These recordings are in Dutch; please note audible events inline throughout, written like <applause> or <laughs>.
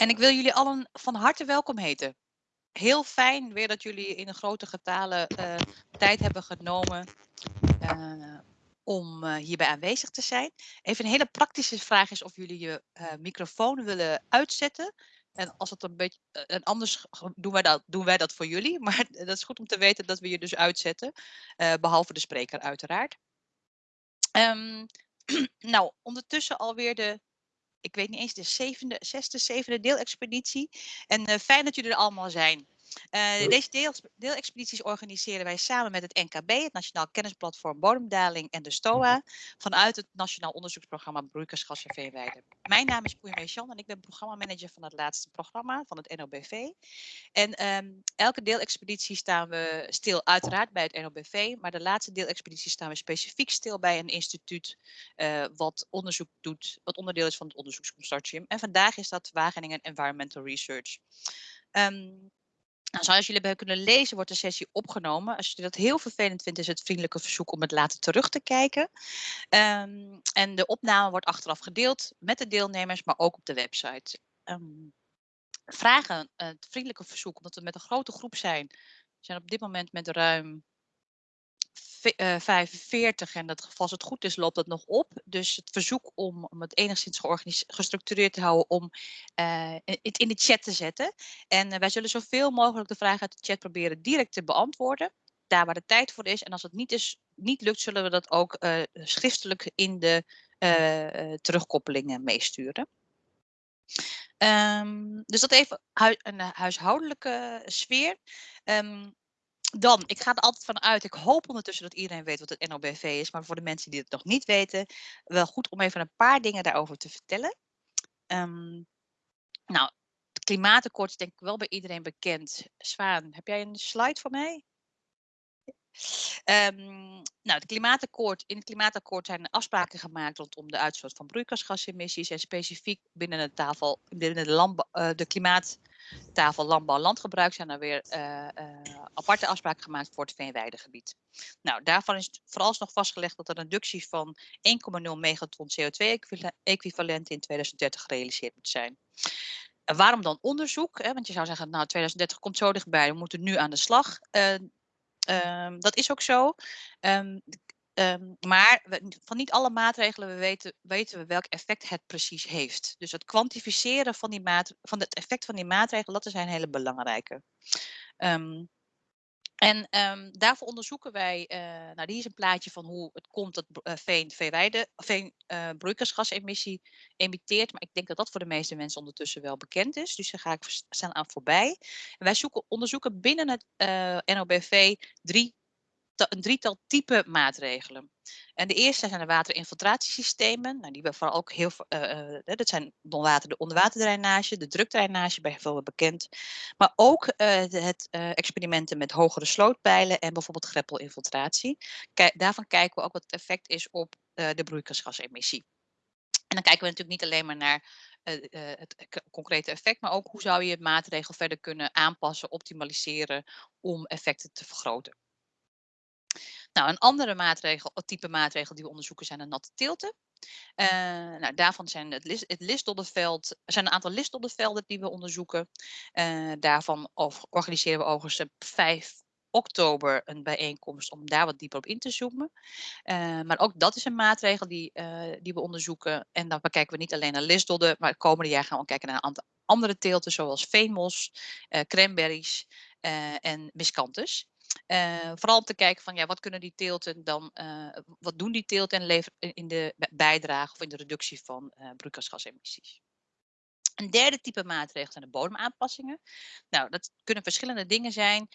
En ik wil jullie allen van harte welkom heten. Heel fijn weer dat jullie in grote getalen uh, tijd hebben genomen uh, om uh, hierbij aanwezig te zijn. Even een hele praktische vraag is of jullie je microfoon willen uitzetten. En als het een beetje, en anders doen wij, dat, doen wij dat voor jullie. <laughs> Maar dat is goed om te weten dat we je dus uitzetten. behalve de spreker uiteraard. Um, <clears throat> nou, ondertussen alweer de ik weet niet eens, de zevende, zesde, zevende deelexpeditie. En uh, fijn dat jullie er allemaal zijn. Uh, deze deel, deelexpedities organiseren wij samen met het NKB, het Nationaal Kennisplatform Bodemdaling en de STOA, vanuit het Nationaal Onderzoeksprogramma Broeikersgas en Veenweide. Mijn naam is Poeja Meesjan en ik ben programmamanager van het laatste programma van het NOBV. En um, elke deelexpeditie staan we stil, uiteraard bij het NOBV, maar de laatste deelexpeditie staan we specifiek stil bij een instituut uh, wat onderzoek doet, wat onderdeel is van het onderzoeksconsortium. En vandaag is dat Wageningen Environmental Research. Um, nou, zoals jullie hebben kunnen lezen, wordt de sessie opgenomen. Als je dat heel vervelend vindt, is het vriendelijke verzoek om het later terug te kijken. Um, en de opname wordt achteraf gedeeld met de deelnemers, maar ook op de website. Um, vragen, het vriendelijke verzoek, omdat we met een grote groep zijn. We zijn op dit moment met ruim 45 eh, en dat, als het goed is loopt dat nog op. Dus het verzoek om, om het enigszins gestructureerd te houden om uh, het in de chat te zetten. En uh, wij zullen zoveel mogelijk de vragen uit de chat proberen direct te beantwoorden. Daar waar de tijd voor is. En als het niet, is, niet lukt, zullen we dat ook schriftelijk in de terugkoppelingen meesturen. Um, dus dat even een huishoudelijke sfeer. Um, dan, ik ga er altijd van uit, ik hoop ondertussen dat iedereen weet wat het NOBV is, maar voor de mensen die het nog niet weten, wel goed om even een paar dingen daarover te vertellen. Um, nou, het klimaatakkoord is denk ik wel bij iedereen bekend. Zwaan, heb jij een slide voor mij? Um, nou, het klimaatakkoord, in het klimaatakkoord zijn afspraken gemaakt rondom de uitstoot van broeikasgasemissies en specifiek binnen de, tafel, binnen de, uh, de klimaattafel landbouw-landgebruik zijn er weer uh, uh, aparte afspraken gemaakt voor het veenweidegebied. Nou, daarvan is vooralsnog vastgelegd dat een reductie van 1,0 megaton CO2-equivalent in 2030 gerealiseerd moet zijn. Waarom dan onderzoek? Want je zou zeggen, nou 2030 komt zo dichtbij, we moeten nu aan de slag. Um, dat is ook zo. Um, um, maar van niet alle maatregelen we weten, weten we welk effect het precies heeft. Dus het kwantificeren van, die maat, van het effect van die maatregelen, dat is een hele belangrijke. En um, daarvoor onderzoeken wij, uh, nou die is een plaatje van hoe het komt dat uh, veen, veeweide, veen uh, broeikasgasemissie emitteert. Maar ik denk dat dat voor de meeste mensen ondertussen wel bekend is. Dus daar ga ik staan aan voorbij. En wij zoeken, onderzoeken binnen het NOBV drie een drietal type maatregelen. En de eerste zijn de waterinfiltratiesystemen. Nou, die we vooral ook heel uh, dat zijn de onderwaterdrainage, de drukdrainage bijvoorbeeld bekend. Maar ook uh, het experimenten met hogere slootpijlen en bijvoorbeeld greppelinfiltratie. Daarvan kijken we ook wat het effect is op de broeikasgasemissie. En dan kijken we natuurlijk niet alleen maar naar het concrete effect, maar ook hoe zou je het maatregel verder kunnen aanpassen, optimaliseren om effecten te vergroten. Nou, een andere maatregel, type maatregel die we onderzoeken zijn de natte tilten. Uh, nou, daarvan zijn het, list, het listdoddenveld, er zijn een aantal listdoddenvelden die we onderzoeken. Uh, daarvan organiseren we overigens op 5 oktober een bijeenkomst om daar wat dieper op in te zoomen. Uh, maar ook dat is een maatregel die, die we onderzoeken. En dan kijken we niet alleen naar listdodden, maar het komende jaar gaan we kijken naar een aantal andere teelten zoals veenmos, cranberries en miscanthus. Uh, vooral om te kijken van ja, wat kunnen die teelten dan, uh, wat doen die teelten en leveren in de bijdrage of in de reductie van uh, broeikasgasemissies. Een derde type maatregel zijn de bodemaanpassingen. Nou, dat kunnen verschillende dingen zijn,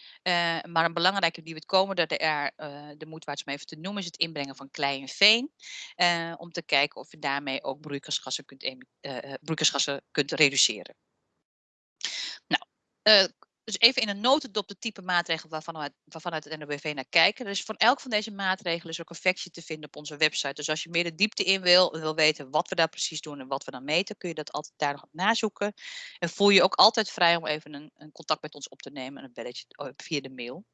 maar een belangrijke die we het komen, dat er de moed waard om even te noemen, is het inbrengen van klei en veen. om te kijken of je daarmee ook broeikasgassen kunt, broeikasgassen kunt reduceren. Nou, dus even in een notendop de type maatregelen waarvan we, waarvan uit het NOBV naar kijken. Dus van elk van deze maatregelen is ook een factje te vinden op onze website. Dus als je meer de diepte in wil, wil weten wat we daar precies doen en wat we dan meten, kun je dat altijd daar nog op nazoeken. En voel je ook altijd vrij om even een, een contact met ons op te nemen, een belletje oh, via de mail.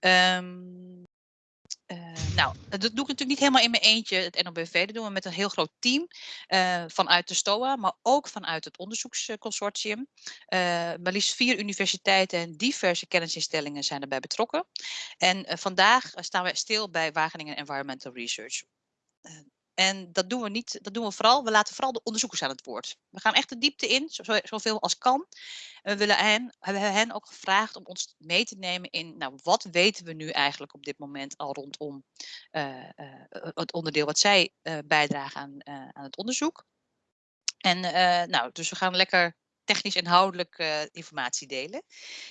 Um, nou, dat doe ik natuurlijk niet helemaal in mijn eentje, het NOBV. Dat doen we met een heel groot team uh, vanuit de STOA, maar ook vanuit het onderzoeksconsortium. Uh, maar liefst vier universiteiten en diverse kennisinstellingen zijn erbij betrokken. En vandaag staan we stil bij Wageningen Environmental Research. En dat doen we niet, dat doen we vooral, we laten vooral de onderzoekers aan het woord. We gaan echt de diepte in, zoveel als kan. En we willen hen, hebben hen ook gevraagd om ons mee te nemen in, nou, wat weten we nu eigenlijk op dit moment al rondom uh, uh, het onderdeel wat zij uh, bijdragen aan, aan het onderzoek. En nou, dus we gaan lekker technisch inhoudelijk informatie delen.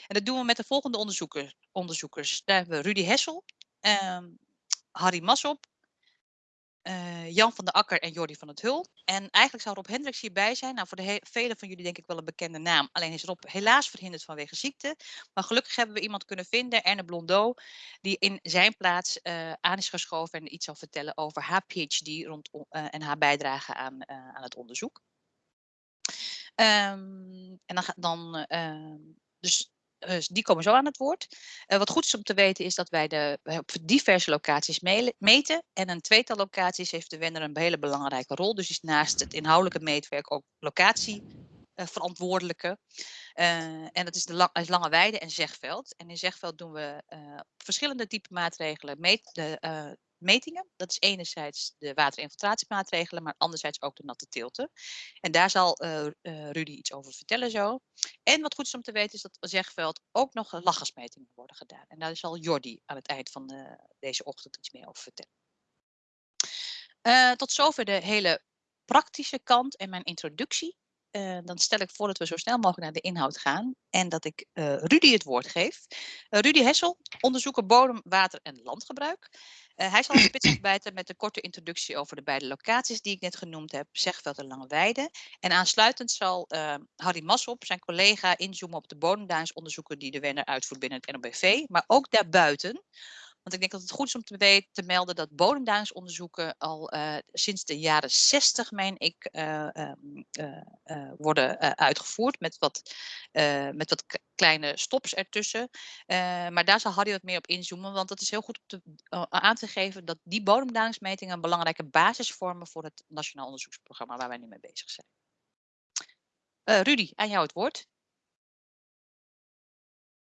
En dat doen we met de volgende onderzoekers. onderzoekers. Daar hebben we Rudy Hessel, ehm, Harry Massop, uh, Jan van der Akker en Jordi van het Hul. En eigenlijk zou Rob Hendricks hierbij zijn. Nou, voor de velen van jullie denk ik wel een bekende naam. Alleen is Rob helaas verhinderd vanwege ziekte. Maar gelukkig hebben we iemand kunnen vinden, Erne Blondeau, die in zijn plaats uh, aan is geschoven en iets zal vertellen over haar PhD rond, uh, en haar bijdrage aan, aan het onderzoek. Um, en dan, dan ehm, dus dus die komen zo aan het woord. Uh, wat goed is om te weten is dat wij de, op diverse locaties meten. En een tweetal locaties heeft de Wenner een hele belangrijke rol. Dus is naast het inhoudelijke meetwerk ook locatieverantwoordelijke. Uh, en dat is de lang, Lange Weide en Zegveld. En in Zegveld doen we uh, verschillende type maatregelen. Meet, metingen. Dat is enerzijds de waterinfiltratiemaatregelen, maar anderzijds ook de natte tilten. En daar zal uh, Rudy iets over vertellen zo. En wat goed is om te weten is dat Zegveld ook nog lachgasmetingen worden gedaan. En daar zal Jordi aan het eind van de, deze ochtend iets meer over vertellen. Tot zover de hele praktische kant en mijn introductie. Dan stel ik voor dat we zo snel mogelijk naar de inhoud gaan en dat ik uh, Rudy het woord geef. Rudy Hessel, onderzoeker bodem, water en landgebruik. Hij zal spits afbijten met een korte introductie over de beide locaties die ik net genoemd heb, Zegveld en Langeweide. En aansluitend zal Harry Massop, zijn collega, inzoomen op de bodemduinsonderzoeken die de Wenner uitvoert binnen het NOBV, maar ook daarbuiten want ik denk dat het goed is om te, weten, te melden dat bodemduinsonderzoeken al uh, sinds de jaren 60, meen ik, uh, uh, worden uitgevoerd met wat, met wat kleine stops ertussen. maar daar zal Harry wat meer op inzoomen, want het is heel goed om te, aan te geven dat die bodemduinsmetingen een belangrijke basis vormen voor het Nationaal Onderzoeksprogramma waar wij nu mee bezig zijn. Rudy, aan jou het woord.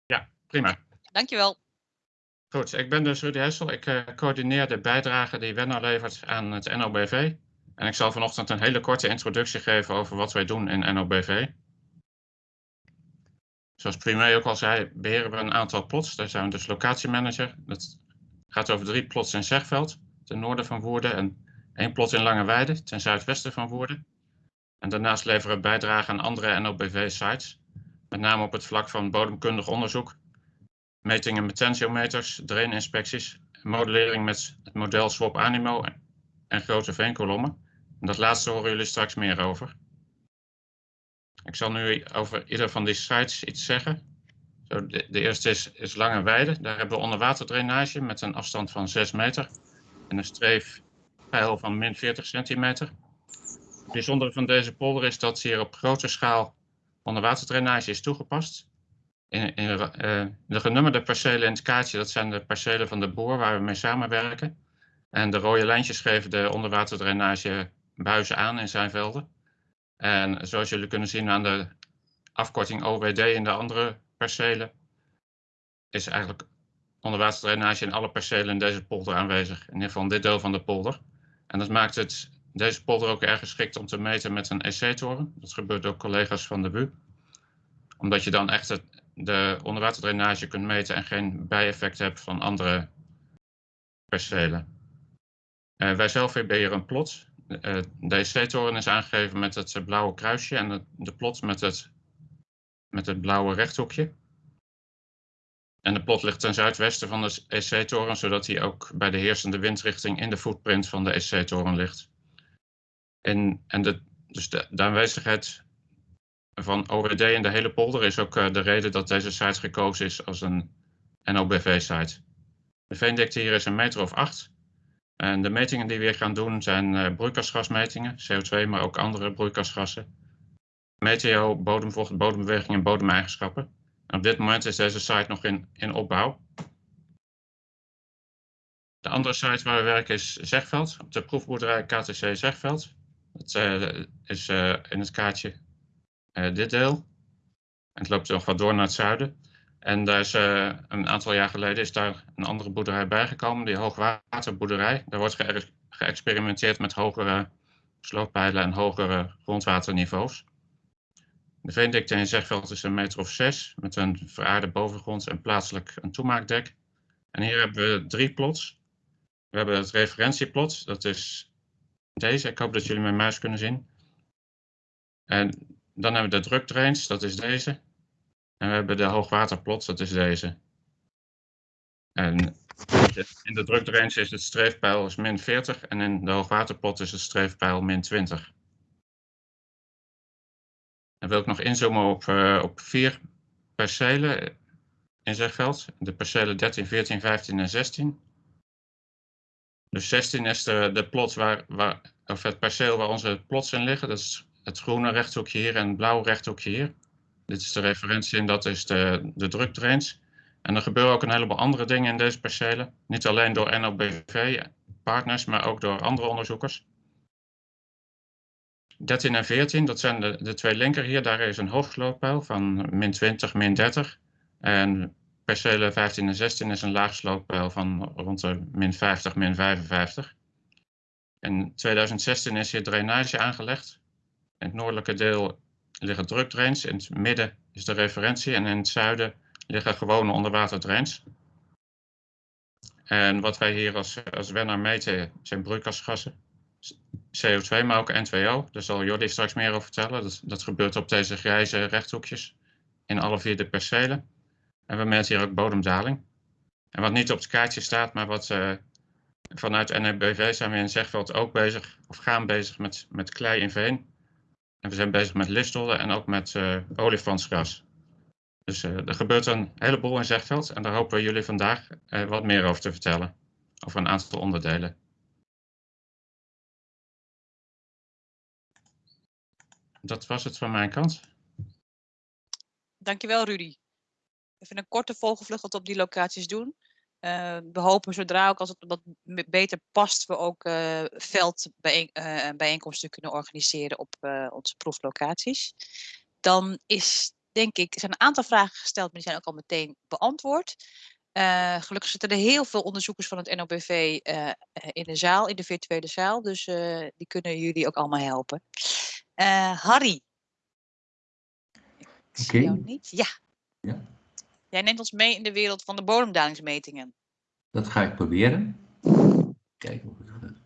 Ja, prima. Dankjewel. Goed, ik ben dus Rudy Hessel. Ik uh, coördineer de bijdrage die Wenner levert aan het NOBV. En ik zal vanochtend een hele korte introductie geven over wat wij doen in NOBV. Zoals Primé ook al zei, beheren we een aantal plots. Daar zijn we dus locatiemanager. Dat gaat over drie plots in Zegveld, ten noorden van Woerden. En één plot in Langeweide, ten zuidwesten van Woerden. En daarnaast leveren we bijdrage aan andere NOBV-sites. Met name op het vlak van bodemkundig onderzoek metingen met tensiometers, draininspecties, modellering met het model SWOP Animo en grote veenkolommen. En dat laatste horen jullie straks meer over. Ik zal nu over ieder van die sites iets zeggen. Zo, de, de, eerste is, is Lange Weide. Daar hebben we onderwaterdrainage met een afstand van 6 meter en een streefpeil van min 40 centimeter. Het bijzondere van deze polder is dat hier op grote schaal onderwaterdrainage is toegepast in uh, de genummerde percelen in het kaartje, dat zijn de percelen van de boer waar we mee samenwerken. En de rode lijntjes geven de onderwaterdrainage buizen aan in zijn velden. En zoals jullie kunnen zien aan de afkorting OWD in de andere percelen, is eigenlijk onderwaterdrainage in alle percelen in deze polder aanwezig. In ieder geval dit deel van de polder. En dat maakt het, deze polder ook erg geschikt om te meten met een EC-toren. Dat gebeurt door collega's van de BU. Omdat je dan echt het, de onderwaterdrainage kunt meten en geen bijeffecten hebt van andere percelen. Wij zelf hebben hier een plot. Uh, de EC-toren is aangegeven met het blauwe kruisje en de, plot met het, met het blauwe rechthoekje. En de plot ligt ten zuidwesten van de EC-toren, zodat hij ook bij de heersende windrichting in de footprint van de EC-toren ligt. En, en de, dus de aanwezigheid van OWD in de hele polder is ook uh, de reden dat deze site gekozen is als een NOBV-site. De veendikte hier is een meter of acht. En de metingen die we gaan doen zijn uh, broeikasgasmetingen, CO2, maar ook andere broeikasgassen. Meteo, bodemvocht, bodembeweging en bodemeigenschappen. En op dit moment is deze site nog in, in opbouw. De andere site waar we werken is Zegveld, op de proefboerderij KTC Zegveld. Dat uh, is in het kaartje dit deel. En het loopt nog wat door naar het zuiden. En daar is een aantal jaar geleden is daar een andere boerderij bijgekomen, die hoogwaterboerderij. Daar wordt ge geëxperimenteerd met hogere slooppijlen en hogere grondwaterniveaus. De veendikte in Zegveld is een meter of zes, met een veraarde bovengrond en plaatselijk een toemaakdek. En hier hebben we drie plots. We hebben het referentieplot, dat is deze. Ik hoop dat jullie mijn muis kunnen zien. En dan hebben we de drukdrains, dat is deze. En we hebben de hoogwaterplot, dat is deze. En in de drukdrains is het streefpijl is min 40 en in de hoogwaterplot is het streefpijl min 20. Dan wil ik nog inzoomen op, uh, op vier percelen in Zegveld. De percelen 13, 14, 15 en 16. Dus 16 is de, de plot waar, waar, of het perceel waar onze plots in liggen. Dat is het groene rechthoekje hier en het blauwe rechthoekje hier. Dit is de referentie en dat is de, de. En er gebeuren ook een heleboel andere dingen in deze percelen. Niet alleen door NOBV-partners, maar ook door andere onderzoekers. 13 en 14, dat zijn de, de twee linker hier. Daar is een hoogslooppijl van min 20, min 30. En percelen 15 en 16 is een laagslooppeil van rond de min 50, min 55. In 2016 is hier drainage aangelegd. In het noordelijke deel liggen drukdrains, in het midden is de referentie en in het zuiden liggen gewone onderwaterdrains. En wat wij hier als, als wenner meten zijn broeikasgassen. CO2, maar ook N2O. Daar zal Jordi straks meer over vertellen. Dat, gebeurt op deze grijze rechthoekjes in alle vier de percelen. En we meten hier ook bodemdaling. En wat niet op het kaartje staat, maar wat uh, vanuit NEBV zijn we in Zegveld ook bezig, of gaan bezig met, met klei in veen. En we zijn bezig met listollen en ook met uh, olifantsgras. Dus uh, er gebeurt een heleboel in Zegveld en daar hopen we jullie vandaag wat meer over te vertellen. Over een aantal onderdelen. Dat was het van mijn kant. Dankjewel Rudy even een korte vogelvlucht op die locaties doen. Uh, we hopen zodra ook als het wat beter past, we ook uh, veldbijeenkomsten kunnen organiseren op uh, onze proeflocaties. Dan is, denk ik, er zijn een aantal vragen gesteld, maar die zijn ook al meteen beantwoord. gelukkig zitten er heel veel onderzoekers van het NOBV in de zaal, in de virtuele zaal. Dus die kunnen jullie ook allemaal helpen. Harry. Ik zie jou niet. Ja. ja. Jij neemt ons mee in de wereld van de bodemdalingsmetingen. Dat ga ik proberen. Kijken of het gaat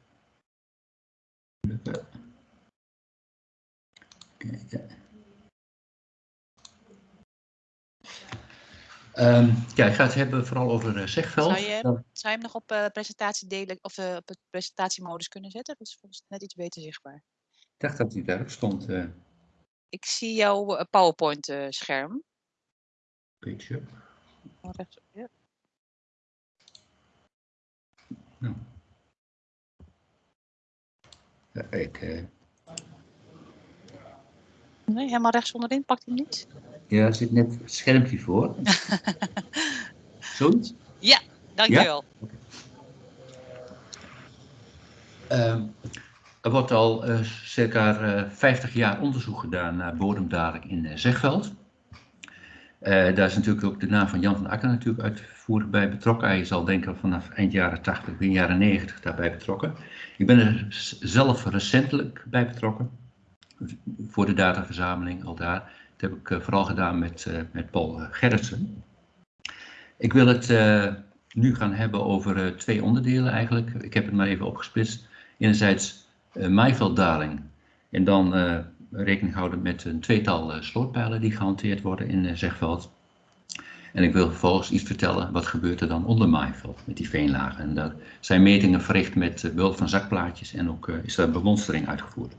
lukken. Kijken. Um, ja, ik ga het hebben vooral over uh, Zegveld. Zou je, zou je hem nog op uh, presentatie delen of uh, op het presentatiemodus kunnen zetten? Dat is volgens net iets beter zichtbaar. Ik dacht dat hij daarop stond. Ik zie jouw PowerPoint Oh, rechts, ja. Nou. Ja, ik... Uh... Nee, helemaal rechts onderin. Pakt hij niet? Ja, er zit net het schermpje voor. <laughs> Zoiets? Ja, dankjewel. Ja? Okay. Uh, er wordt al uh, circa uh, 50 jaar onderzoek gedaan naar bodemdaling in uh, Zegveld. Uh, daar is natuurlijk ook de naam van Jan van Akker natuurlijk uitvoerig bij betrokken. Hij is al denk ik vanaf eind jaren 80, begin jaren 90 daarbij betrokken. Ik ben er zelf recentelijk bij betrokken. Voor de dataverzameling al daar. Dat heb ik uh, vooral gedaan met, uh, met Paul Gerritsen. Ik wil het nu gaan hebben over twee onderdelen eigenlijk. Ik heb het maar even opgesplitst. Enerzijds maaivelddaling. En dan rekening houden met een tweetal uh, slootpijlen die gehanteerd worden in uh, Zegveld. En ik wil vervolgens iets vertellen wat gebeurt er dan onder maaiveld met die veenlagen. En daar zijn metingen verricht met uh, behulp van zakplaatjes en ook is daar bemonstering uitgevoerd.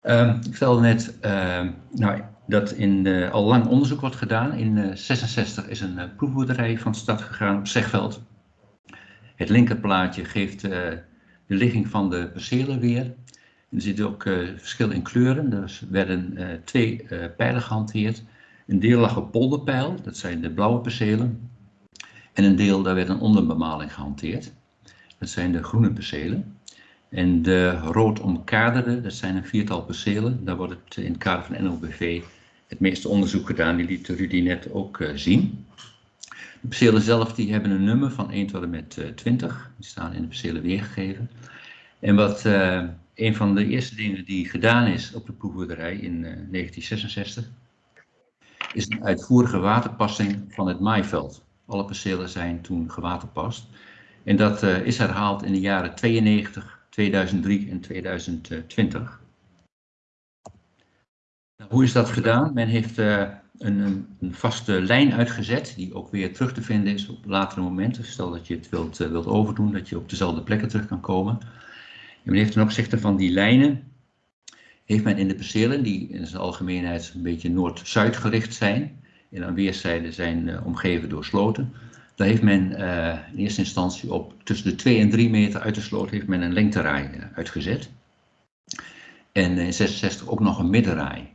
Ehm, ik vertelde net ehm, nou, dat in, al lang onderzoek wordt gedaan. In 1966 is een proefboerderij van stad gegaan op Zegveld. Het linkerplaatje geeft de ligging van de percelen weer. Er zit ook uh, verschil in kleuren. Er werden uh, twee uh, pijlen gehanteerd. Een deel lag op polderpijl, dat zijn de blauwe percelen. En een deel, daar werd een onderbemaling gehanteerd. Dat zijn de groene percelen. En de rood omkaderde, dat zijn een viertal percelen. Daar wordt het in het kader van NLBV het meeste onderzoek gedaan. Die liet Rudy net ook zien. De percelen zelf die hebben een nummer van 1 tot en met uh, 20. Die staan in de percelen weergegeven. En wat een van de eerste dingen die gedaan is op de proefboerderij in 1966, is een uitvoerige waterpassing van het maaiveld. Alle percelen zijn toen gewaterpast. En dat uh, is herhaald in de jaren 92, 2003 en 2020. Nou, hoe is dat gedaan? Men heeft uh, een, een, vaste lijn uitgezet, die ook weer terug te vinden is op latere momenten. Stel dat je het wilt, wilt overdoen, dat je op dezelfde plekken terug kan komen. En men heeft ten opzichte van die lijnen, heeft men in de percelen, die in zijn algemeenheid een beetje noord-zuid gericht zijn, en aan weerszijden zijn uh, omgeven door sloten, daar heeft men uh, in eerste instantie op tussen de 2 en 3 meter uit de sloot heeft men een lengteraai uh, uitgezet. En in 66 ook nog een middenraai.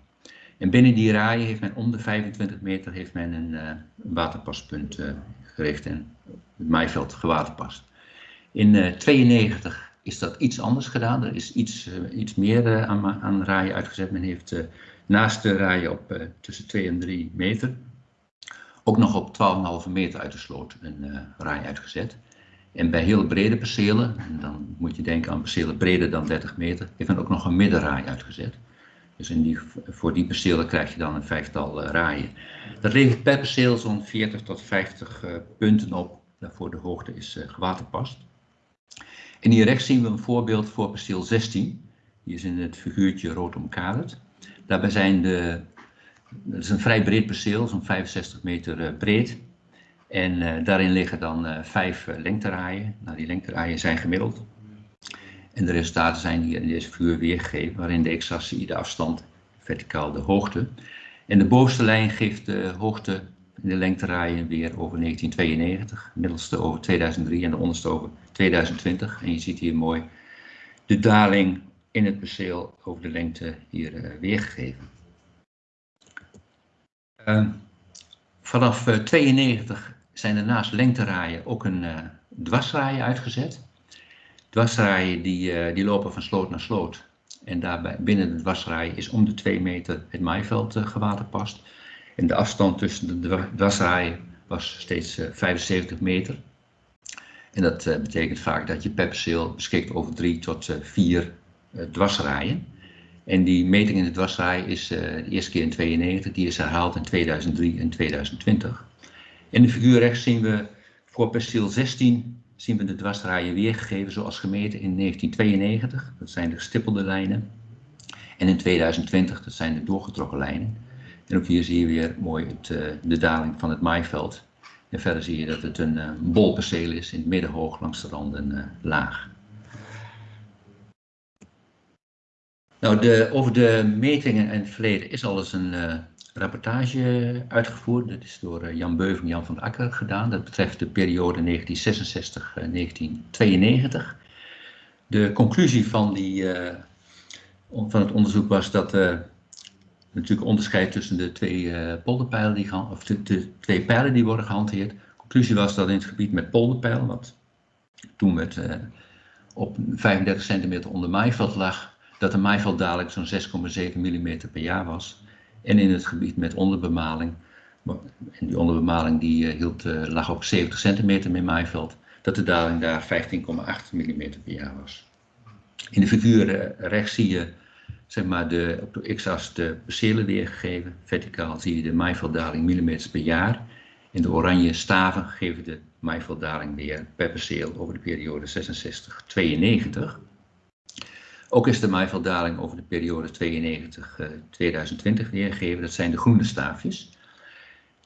En binnen die raaien heeft men om de 25 meter heeft men een, waterpaspunt gericht en het maaiveld gewaterpast. In 92 is dat iets anders gedaan. Er is iets, iets meer aan, aan raaien uitgezet. Men heeft naast de raaien op tussen 2 en 3 meter ook nog op 12,5 meter uit de sloot een uh, raai uitgezet. En bij heel brede percelen, en dan moet je denken aan percelen breder dan 30 meter, heeft men ook nog een middenraai uitgezet. Dus in die, voor die percelen krijg je dan een vijftal uh, raaien. Dat levert per perceel zo'n 40 tot 50 uh, punten op, waarvoor de hoogte is gewaterpast. En hier rechts zien we een voorbeeld voor perceel 16. Die is in het figuurtje rood omkaderd. Daarbij zijn de het is een vrij breed perceel, zo'n 65 meter uh, breed. En uh, daarin liggen dan uh, vijf lengteraaien. Nou, die lengteraaien zijn gemiddeld. En de resultaten zijn hier in deze figuur weergegeven, waarin de x-assie de afstand, verticaal de hoogte. En de bovenste lijn geeft de hoogte de lengteraaien weer over 1992, de middelste over 2003 en de onderste over 2020. En je ziet hier mooi de daling in het perceel over de lengte hier weergegeven. Uh, vanaf uh, 92 zijn er naast lengteraaien ook een uh, dwarsraaien uitgezet. Dwarsraaien die, die lopen van sloot naar sloot. En daarbij binnen de dwarsraaien is om de 2 meter het maaiveld gewaterpast. En de afstand tussen de dwarsraaien was steeds 75 meter. En dat betekent vaak dat je per perceel beschikt over 3 tot 4 dwarsraaien. En die meting in de dwarsraai is de eerste keer in 92, die is herhaald in 2003 en 2020. In de figuur rechts zien we voor perceel 16 zien we de dwarsraaien weergegeven zoals gemeten in 1992. Dat zijn de gestippelde lijnen. En in 2020, dat zijn de doorgetrokken lijnen. En ook hier zie je weer mooi het, uh, de daling van het maaiveld. En verder zie je dat het een bolperceel is, in het midden hoog, langs de randen uh, laag. Nou, de, over de metingen en het verleden is al eens een rapportage uitgevoerd. Dat is door Jan Beuving en Jan van Akker gedaan. Dat betreft de periode 1966-1992. De conclusie van, die, van het onderzoek was dat natuurlijk onderscheid tussen de twee polderpijlen, die, of de, de, twee pijlen die worden gehanteerd. De conclusie was dat in het gebied met polderpijl, wat toen met, op 35 centimeter onder maaiveld lag, dat de maaiveld zo'n 6,7 mm per jaar was. En in het gebied met onderbemaling, en die onderbemaling die uh, hield, uh, lag op 70 centimeter met maaiveld, dat de daling daar 15,8 mm per jaar was. In de figuur uh, rechts zie je zeg maar, de, op de x-as de percelen weergegeven. Verticaal zie je de maaivelddaling millimeters per jaar. In de oranje staven geven de maaivelddaling weer per perceel over de periode 66-92. Ook is de maaivelddaling over de periode 92-2020 weergegeven. Dat zijn de groene staafjes.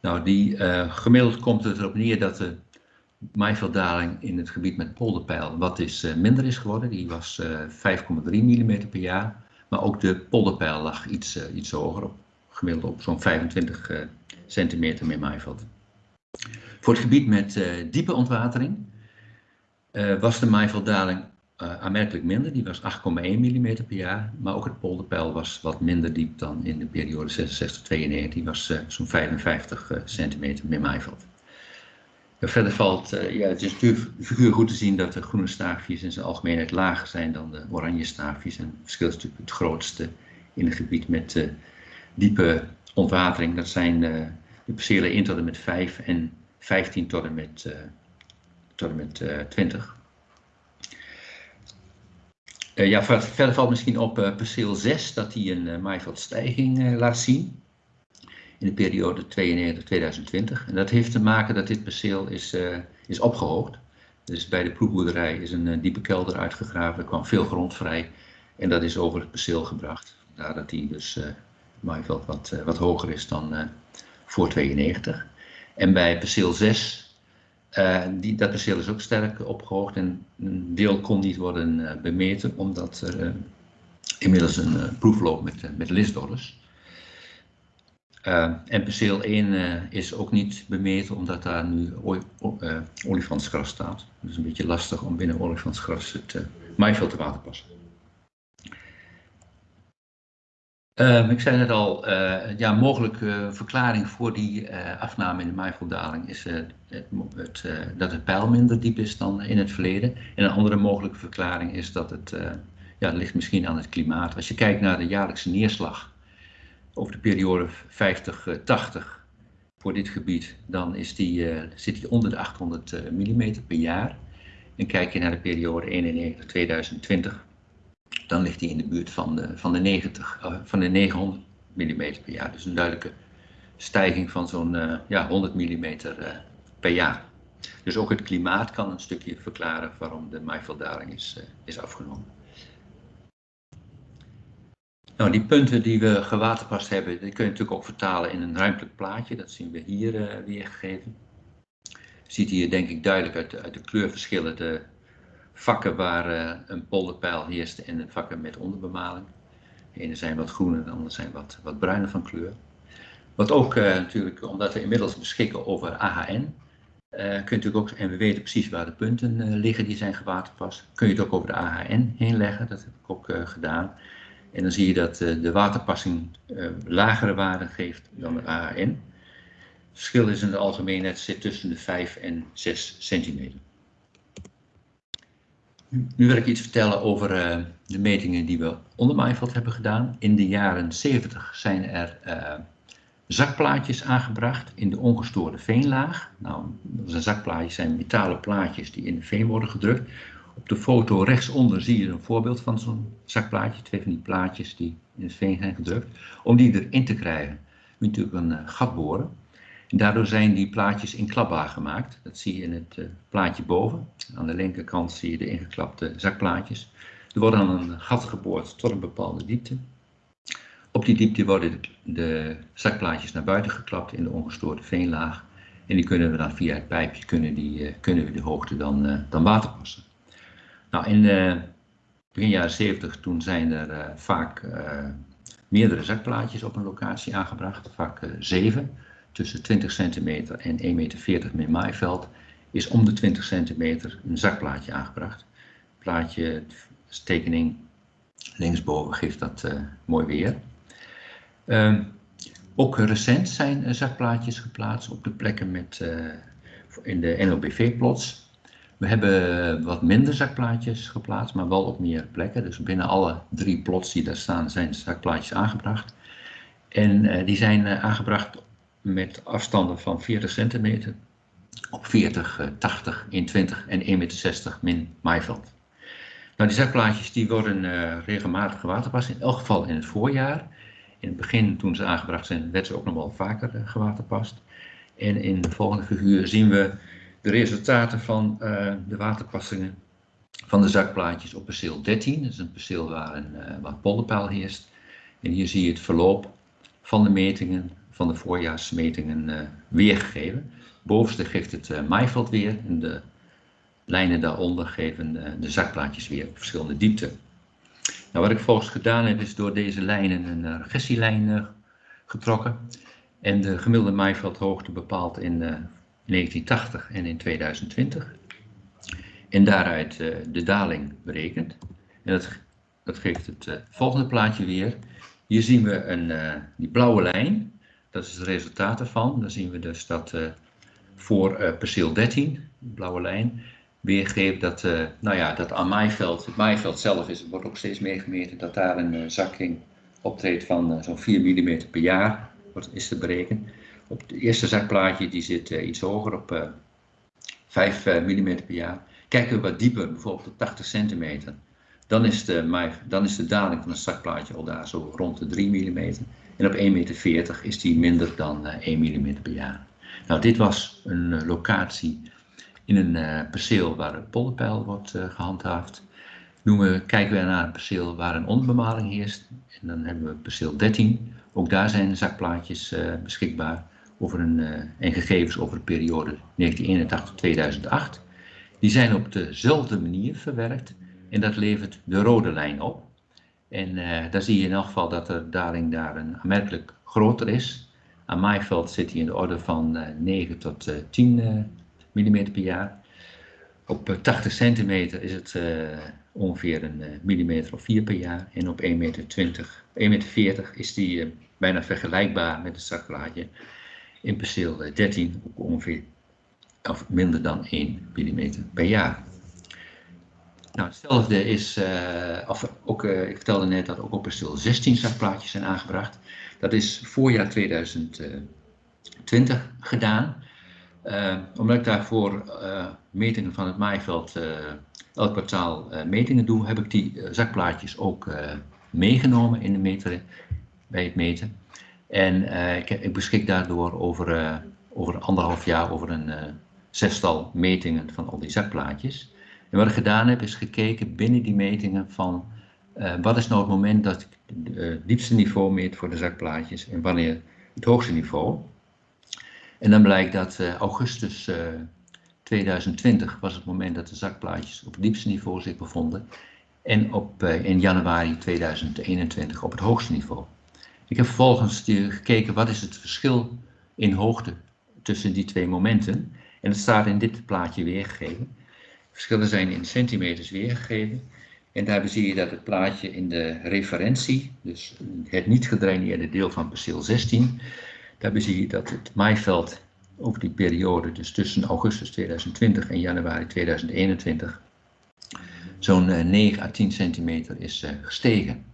Nou, die, uh, gemiddeld komt het erop neer dat de maaivelddaling in het gebied met polderpeil wat is, uh, minder is geworden. Die was uh, 5,3 mm per jaar. Maar ook de polderpeil lag iets, iets hoger, op, gemiddeld op zo'n 25 centimeter meer maaiveld. Voor het gebied met diepe ontwatering was de maaivelddaling uh, aanmerkelijk minder. Die was 8,1 mm per jaar. Maar ook het polderpeil was wat minder diep dan in de periode 66-92. Die was zo'n 55 uh, centimeter meer maaiveld. Verder valt, ja, het is figuur goed te zien dat de groene staafjes in zijn algemeenheid lager zijn dan de oranje staafjes. En het verschil is natuurlijk het grootste in het gebied met diepe ontwatering. Dat zijn de percelen 1 tot en met 5 en 15 tot en met, tot en met 20. Uh, ja, verder valt misschien op perceel 6 dat hij een uh, maaiveldstijging laat zien in de periode 92-2020. En dat heeft te maken dat dit perceel is, is opgehoogd. Dus bij de proefboerderij is een diepe kelder uitgegraven, er kwam veel grond vrij en dat is over het perceel gebracht. Vandaar dat hij dus maaiveld wat, wat hoger is dan voor 92. En bij perceel 6 uh, die, dat perceel is ook sterk opgehoogd en een deel kon niet worden uh, bemeten omdat er uh, inmiddels een proef loopt met, met. En perceel 1 is ook niet bemeten omdat daar nu olifantsgras staat. Is een beetje lastig om binnen olifantsgras het maaiveld te waterpassen. Um, ik zei net al, uh, ja, mogelijke verklaring voor die afname in de maaivoldaling is het, dat het pijl minder diep is dan in het verleden. En een andere mogelijke verklaring is dat het, ja, het ligt misschien aan het klimaat. Als je kijkt naar de jaarlijkse neerslag over de periode 50-80 voor dit gebied, dan is die, zit die onder de 800 mm per jaar. En kijk je naar de periode 91-2020, dan ligt hij in de buurt van de, van de, 90, uh, van de 900 mm per jaar. Dus een duidelijke stijging van zo'n ja, 100 mm per jaar. Dus ook het klimaat kan een stukje verklaren waarom de maaivelddaling is, is afgenomen. Nou, die punten die we gewaterpast hebben, die kun je natuurlijk ook vertalen in een ruimtelijk plaatje. Dat zien we hier uh, weergegeven. Je ziet hier denk ik duidelijk uit de, de kleurverschillen de, vakken waar uh, een polderpijl heerst en vakken met onderbemaling. De ene zijn wat groener, de andere zijn wat, wat bruiner van kleur. Wat ook uh, natuurlijk, omdat we inmiddels beschikken over AHN, uh, kun je natuurlijk ook, en we weten precies waar de punten liggen die zijn gewaterpast, kun je het ook over de AHN heen leggen. Dat heb ik ook gedaan. En dan zie je dat de waterpassing lagere waarden geeft dan de AHN. Het verschil is in het algemeen net zit tussen de 5 en 6 centimeter. Nu wil ik iets vertellen over uh, de metingen die we onder Maaiveld hebben gedaan. In de jaren 70 zijn er zakplaatjes aangebracht in de ongestoorde veenlaag. Nou, een zakplaatjes zijn metalen plaatjes die in de veen worden gedrukt. Op de foto rechtsonder zie je een voorbeeld van zo'n zakplaatje. Twee van die plaatjes die in het veen zijn gedrukt. Om die erin te krijgen moet je natuurlijk een uh, gat boren. En daardoor zijn die plaatjes in klapbaar gemaakt. Dat zie je in het uh, plaatje boven. Aan de linkerkant zie je de ingeklapte zakplaatjes. Er wordt dan een gat geboord tot een bepaalde diepte. Op die diepte worden de, zakplaatjes naar buiten geklapt in de ongestoorde veenlaag. En die kunnen we dan via het pijpje kunnen die, uh, kunnen we de hoogte dan, uh, dan waterpassen. Nou, in begin jaren 70 toen zijn er vaak meerdere zakplaatjes op een locatie aangebracht, vaak zeven tussen 20 centimeter en 1,40 meter met maaiveld is om de 20 centimeter een zakplaatje aangebracht. Plaatje, tekening linksboven geeft dat mooi weer. Um, ook recent zijn zakplaatjes geplaatst op de plekken met, in de NOBV-plots. We hebben wat minder zakplaatjes geplaatst, maar wel op meer plekken. Dus binnen alle drie plots die daar staan zijn zakplaatjes aangebracht. En die zijn aangebracht met afstanden van 40 centimeter op 40, 80, 120 en 1,60 meter min maaiveld. Nou, die zakplaatjes die worden uh, regelmatig gewaterpast, in elk geval in het voorjaar. In het begin, toen ze aangebracht zijn, werden ze ook nog wel vaker uh, gewaterpast. En in de volgende figuur zien we de resultaten van uh, de waterpassingen van de zakplaatjes op perceel 13. Dat is een perceel waar een wat polderpeil heerst. En hier zie je het verloop van de metingen van de voorjaarsmetingen uh, weergegeven. Bovenste geeft het uh, maaiveld weer en de lijnen daaronder geven uh, de zakplaatjes weer op verschillende diepten. Nou, wat ik volgens gedaan heb is door deze lijnen een regressielijn getrokken en de gemiddelde maaiveldhoogte bepaald in 1980 en in 2020. En daaruit de daling berekend. En dat, dat geeft het volgende plaatje weer. Hier zien we een, die blauwe lijn dat is het resultaat ervan. Dan zien we dus dat voor perceel 13, de blauwe lijn, weergeeft dat, nou ja, dat aan maaiveld, het maaiveld zelf is, wordt ook steeds meer gemeten, dat daar een zakking optreedt van zo'n 4 mm per jaar, wordt, is te berekenen. Op het eerste zakplaatje die zit iets hoger, op 5 mm per jaar. Kijken we wat dieper, bijvoorbeeld op 80 centimeter, dan is, de, dan is de daling van het zakplaatje al daar zo rond de 3 mm. En op 1,40 meter is die minder dan 1 eh, mm per jaar. Nou, dit was een eh, locatie in een perceel waar een polderpeil wordt gehandhaafd. Noemen, kijken we naar een perceel waar een onderbemaling heerst. En dan hebben we perceel 13. Ook daar zijn zakplaatjes beschikbaar over een, en gegevens over de periode 1981-2008. Die zijn op dezelfde manier verwerkt en dat levert de rode lijn op. En uh, daar zie je in elk geval dat de daling daar een aanmerkelijk groter is. Aan maaiveld zit hij in de orde van uh, 9 tot uh, 10 mm per jaar. Op 80 eh, centimeter is het eh, ongeveer een millimeter of 4 per jaar. En op 1,20 meter, 1 meter 40 is die bijna vergelijkbaar met het zakplaatje. In perceel 13 ook ongeveer of minder dan 1 mm per jaar. Nou, hetzelfde is, uh, of ook, uh, ik vertelde net dat ook op perceel 16 zakplaatjes zijn aangebracht. Dat is voorjaar 2020 gedaan. Uh, omdat ik daarvoor metingen van het maaiveld elk kwartaal metingen doe, heb ik die zakplaatjes ook meegenomen in de meter, bij het meten. En ik, ik, beschik daardoor over, over anderhalf jaar over een zestal metingen van al die zakplaatjes. En wat ik gedaan heb, is gekeken binnen die metingen van wat is nou het moment dat ik het diepste niveau meet voor de zakplaatjes en wanneer het hoogste niveau. En dan blijkt dat augustus 2020 was het moment dat de zakplaatjes op het diepste niveau zich bevonden. En op, in januari 2021 op het hoogste niveau. Ik heb vervolgens gekeken wat is het verschil in hoogte tussen die twee momenten. En het staat in dit plaatje weergegeven. Verschillen zijn in centimeters weergegeven. En daarbij zie je dat het plaatje in de referentie, dus het niet gedraineerde deel van perceel 16, daarbij zie je dat het maaiveld over die periode, dus tussen augustus 2020 en januari 2021, zo'n 9 à 10 centimeter is uh, gestegen.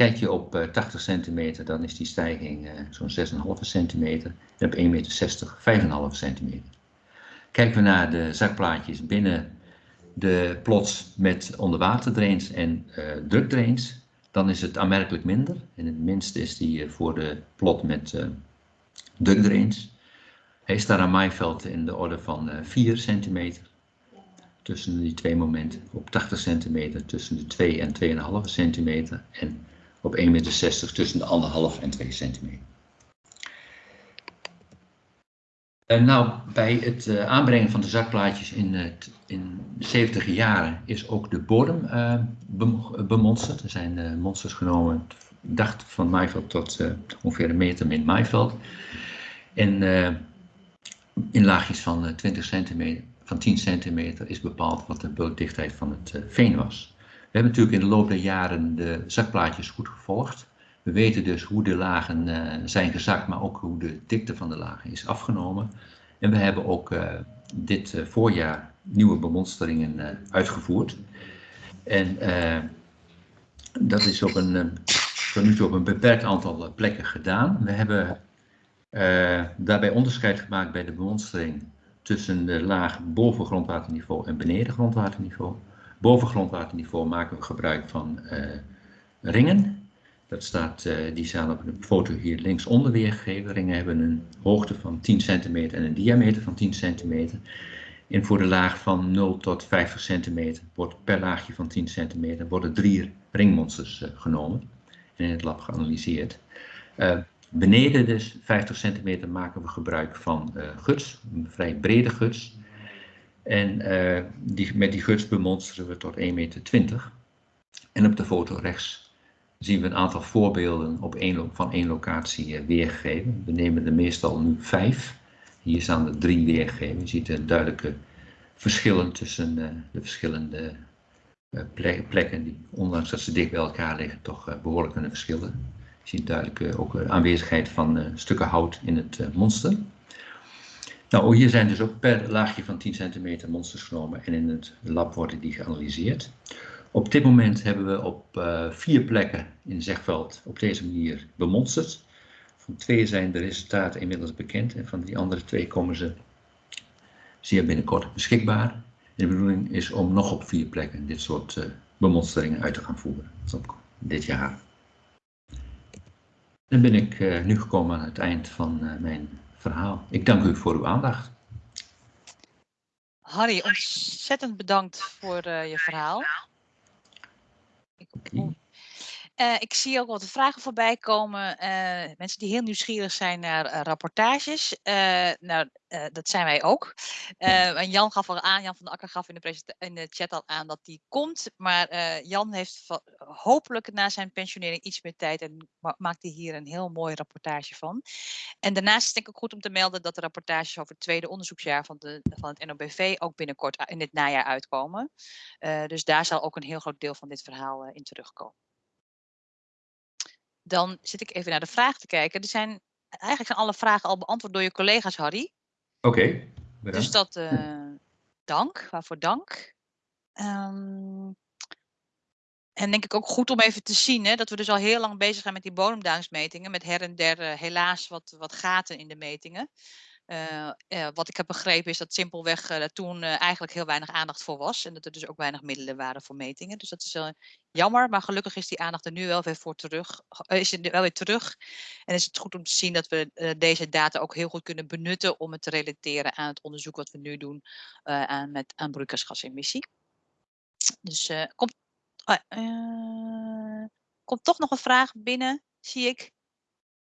Kijk je op uh, 80 centimeter, dan is die stijging uh, zo'n 6,5 centimeter en op 1,60 meter 5,5 centimeter. Kijken we naar de zakplaatjes binnen de plots met onderwaterdrains en uh, drukdrains, dan is het aanmerkelijk minder. En het minste is die voor de plot met uh, drukdrains. Hij staat aan maaiveld in de orde van 4 centimeter tussen die twee momenten. Op 80 centimeter tussen de 2 en 2,5 centimeter. En op 1,60 meter tussen de 1,5 en 2 centimeter. Uh, nou, bij het uh, aanbrengen van de zakplaatjes in, uh, in 70 jaren is ook de bodem bemonsterd. Er zijn monsters genomen, dacht van maaiveld tot ongeveer een meter min maaiveld. En in laagjes van 20 centimeter, van 10 centimeter is bepaald wat de bodemdichtheid van het veen was. We hebben natuurlijk in de loop der jaren de zakplaatjes goed gevolgd. We weten dus hoe de lagen uh, zijn gezakt, maar ook hoe de dikte van de lagen is afgenomen. En we hebben ook uh, dit uh, voorjaar nieuwe bemonsteringen uitgevoerd. En dat is op een, tot nu toe op een beperkt aantal plekken gedaan. We hebben daarbij onderscheid gemaakt bij de bemonstering tussen de laag boven grondwaterniveau en beneden grondwaterniveau. Boven grondwaterniveau maken we gebruik van ringen dat staat, uh, die staan op de foto hier linksonder weergegeven. Ringen hebben een hoogte van 10 centimeter en een diameter van 10 centimeter. En voor de laag van 0 tot 50 centimeter wordt per laagje van 10 centimeter worden drie ringmonsters uh, genomen en in het lab geanalyseerd. Beneden dus 50 centimeter maken we gebruik van guts, een vrij brede guts. En die, met die guts bemonsteren we tot 1,20 meter. En op de foto rechts zien we een aantal voorbeelden op één, van één locatie eh, weergegeven. We nemen er meestal nu vijf. Hier staan er drie weergegeven. Je ziet duidelijke verschillen tussen uh, de verschillende plekken, die ondanks dat ze dicht bij elkaar liggen, toch behoorlijk kunnen verschillen. Je ziet duidelijk ook aanwezigheid van stukken hout in het monster. Nou, hier zijn dus ook per laagje van 10 centimeter monsters genomen en in het lab worden die geanalyseerd. Op dit moment hebben we op uh, vier plekken in Zegveld op deze manier bemonsterd. Van twee zijn de resultaten inmiddels bekend en van die andere twee komen ze zeer binnenkort beschikbaar. De bedoeling is om nog op vier plekken dit soort uh, bemonsteringen uit te gaan voeren. dit jaar. Dan ben ik uh, nu gekomen aan het eind van mijn verhaal. Ik dank u voor uw aandacht. Harry, ontzettend bedankt voor uh, je verhaal. Ik, uh, ik zie ook wat vragen voorbij komen. Uh, mensen die heel nieuwsgierig zijn naar uh, rapportages. nou, dat zijn wij ook. en Jan gaf al aan, Jan van de Akker gaf in de, in de chat al aan dat die komt. Maar Jan heeft hopelijk na zijn pensionering iets meer tijd en ma maakt hij hier een heel mooi rapportage van. En daarnaast is het denk ik ook goed om te melden dat de rapportages over het tweede onderzoeksjaar van, de, van het NOBV ook binnenkort in dit najaar uitkomen. dus daar zal ook een heel groot deel van dit verhaal in terugkomen dan zit ik even naar de vraag te kijken. Er zijn, eigenlijk zijn alle vragen al beantwoord door je collega's, Harry. Oké. dus dat, uh, dank. Waarvoor dank. Um, en denk ik ook goed om even te zien hè, dat we dus al heel lang bezig zijn met die bodemdalingsmetingen. Met her en der uh, helaas wat, wat gaten in de metingen. Uh, uh, wat ik heb begrepen is dat simpelweg uh, toen eigenlijk heel weinig aandacht voor was. En dat er dus ook weinig middelen waren voor metingen. Dus dat is jammer, maar gelukkig is die aandacht er nu wel weer voor terug. is er wel weer terug. En is het goed om te zien dat we deze data ook heel goed kunnen benutten om het te relateren aan het onderzoek wat we nu doen aan, met, aan broeikasgasemissie. Dus komt, komt toch nog een vraag binnen, zie ik.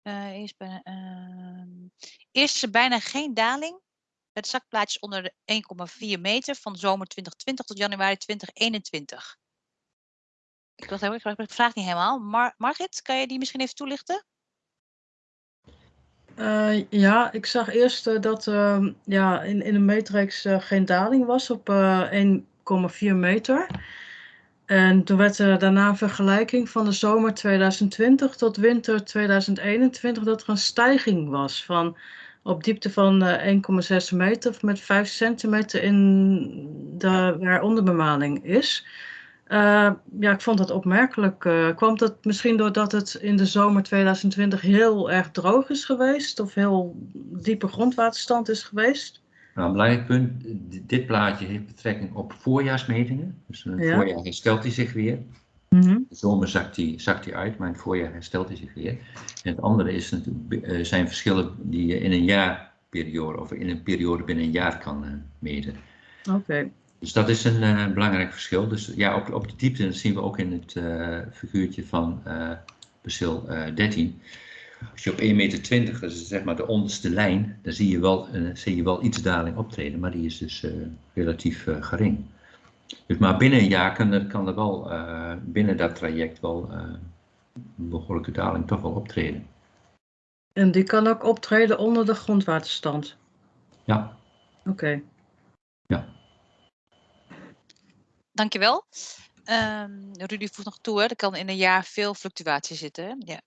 Uh, bijna, is er bijna geen daling met zakplaatjes onder de 1,4 meter van zomer 2020 tot januari 2021. Ik, dacht, ik vraag het niet helemaal. Mar Margit, kan je die misschien even toelichten? Uh, ja, ik zag eerst uh, dat uh, ja, in, in de matrix geen daling was op 1,4 meter. En toen werd er daarna een vergelijking van de zomer 2020 tot winter 2021 dat er een stijging was van op diepte van 1,6 eh, meter met 5 centimeter in de, waar onderbemanning is. Uh, ja, ik vond dat opmerkelijk. Uh, kwam dat misschien doordat het in de zomer 2020 heel erg droog is geweest of heel diepe grondwaterstand is geweest? Nou, een belangrijk punt, dit plaatje heeft betrekking op voorjaarsmetingen. Dus in het ja. voorjaar herstelt hij zich weer. Mm -hmm. De zomer zakt hij, zakt hij uit, maar in het voorjaar herstelt hij zich weer. En het andere is, uh, zijn verschillen die je in een jaarperiode of in een periode binnen een jaar kan uh, meten. Oké. Okay. Dus dat is een uh, belangrijk verschil. Dus ja, op, op de diepte, dat zien we ook in het figuurtje van perceel 13. Als je op 1,20 meter, dat is zeg maar de onderste lijn, dan zie je wel, uh, zie je wel iets daling optreden, maar die is dus uh, relatief uh, gering. Dus maar binnen een jaar kan er, kan er wel, binnen dat traject wel een behoorlijke daling toch wel optreden. En die kan ook optreden onder de grondwaterstand? Ja. Oké. Okay. Ja. Dankjewel. Um, Rudy voegt nog toe, hè? er kan in een jaar veel fluctuatie zitten. Hè? Ja.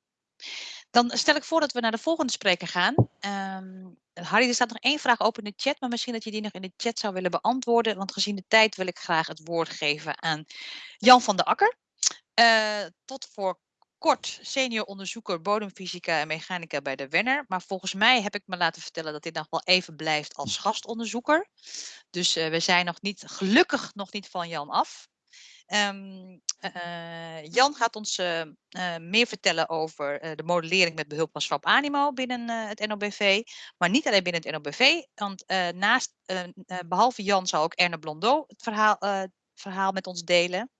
Dan stel ik voor dat we naar de volgende spreker gaan. Um, Harry, er staat nog één vraag open in de chat, maar misschien dat je die nog in de chat zou willen beantwoorden. Want gezien de tijd wil ik graag het woord geven aan Jan van der Akker. Uh, tot voor kort senior onderzoeker bodemfysica en mechanica bij de Wenner. Maar volgens mij heb ik me laten vertellen dat dit nog wel even blijft als gastonderzoeker. Dus uh, we zijn nog niet, gelukkig nog niet van Jan af. Um, uh, Jan gaat ons uh, uh, meer vertellen over de modellering met behulp van Swap Animo binnen het NOBV. Maar niet alleen binnen het NOBV, want naast, behalve Jan zal ook Erne Blondeau het verhaal, verhaal met ons delen.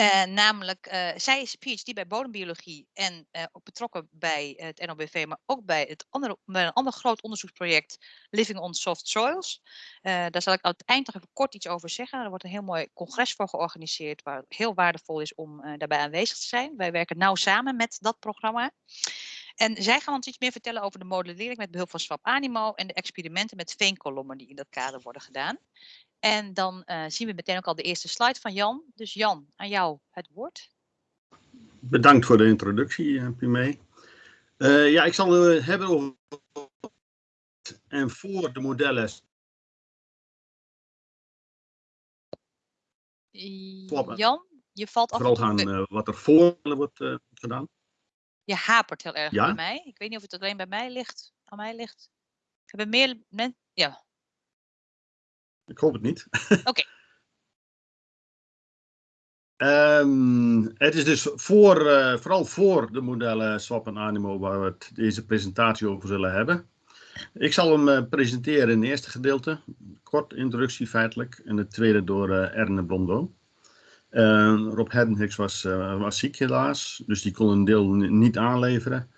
Uh, namelijk, uh, zij is PhD bij bodembiologie en uh, ook betrokken bij het NOBV, maar ook bij, het andere, bij een ander groot onderzoeksproject Living on Soft Soils. daar zal ik eind nog even kort iets over zeggen. Er wordt een heel mooi congres voor georganiseerd, waar het heel waardevol is om daarbij aanwezig te zijn. Wij werken nauw samen met dat programma. En zij gaan ons iets meer vertellen over de modellering met behulp van Swap Animo en de experimenten met veenkolommen die in dat kader worden gedaan. En dan uh, zien we meteen ook al de eerste slide van Jan. Dus Jan, aan jou het woord. Bedankt voor de introductie, uh, Pimee. Uh, ja, ik zal het hebben over en voor de modellen. Jan, je valt af vooral gaan eh, wat er voor wordt eh, gedaan? Je hapert heel erg Ja? bij mij. Ik weet niet of het alleen bij mij ligt. Aan mij ligt. Hebben meer mensen... Ja, Ik hoop het niet. <laughs> Oké. Ehm, het is dus voor, eh, vooral voor de modellen Swap en Animo waar we het, deze presentatie over zullen hebben. Ik zal hem eh, presenteren in het eerste gedeelte. Kort introductie feitelijk. En het tweede door eh, Erne Blondeau. Eh, Rob Heddenhicks was, was ziek helaas, dus die kon een deel niet aanleveren.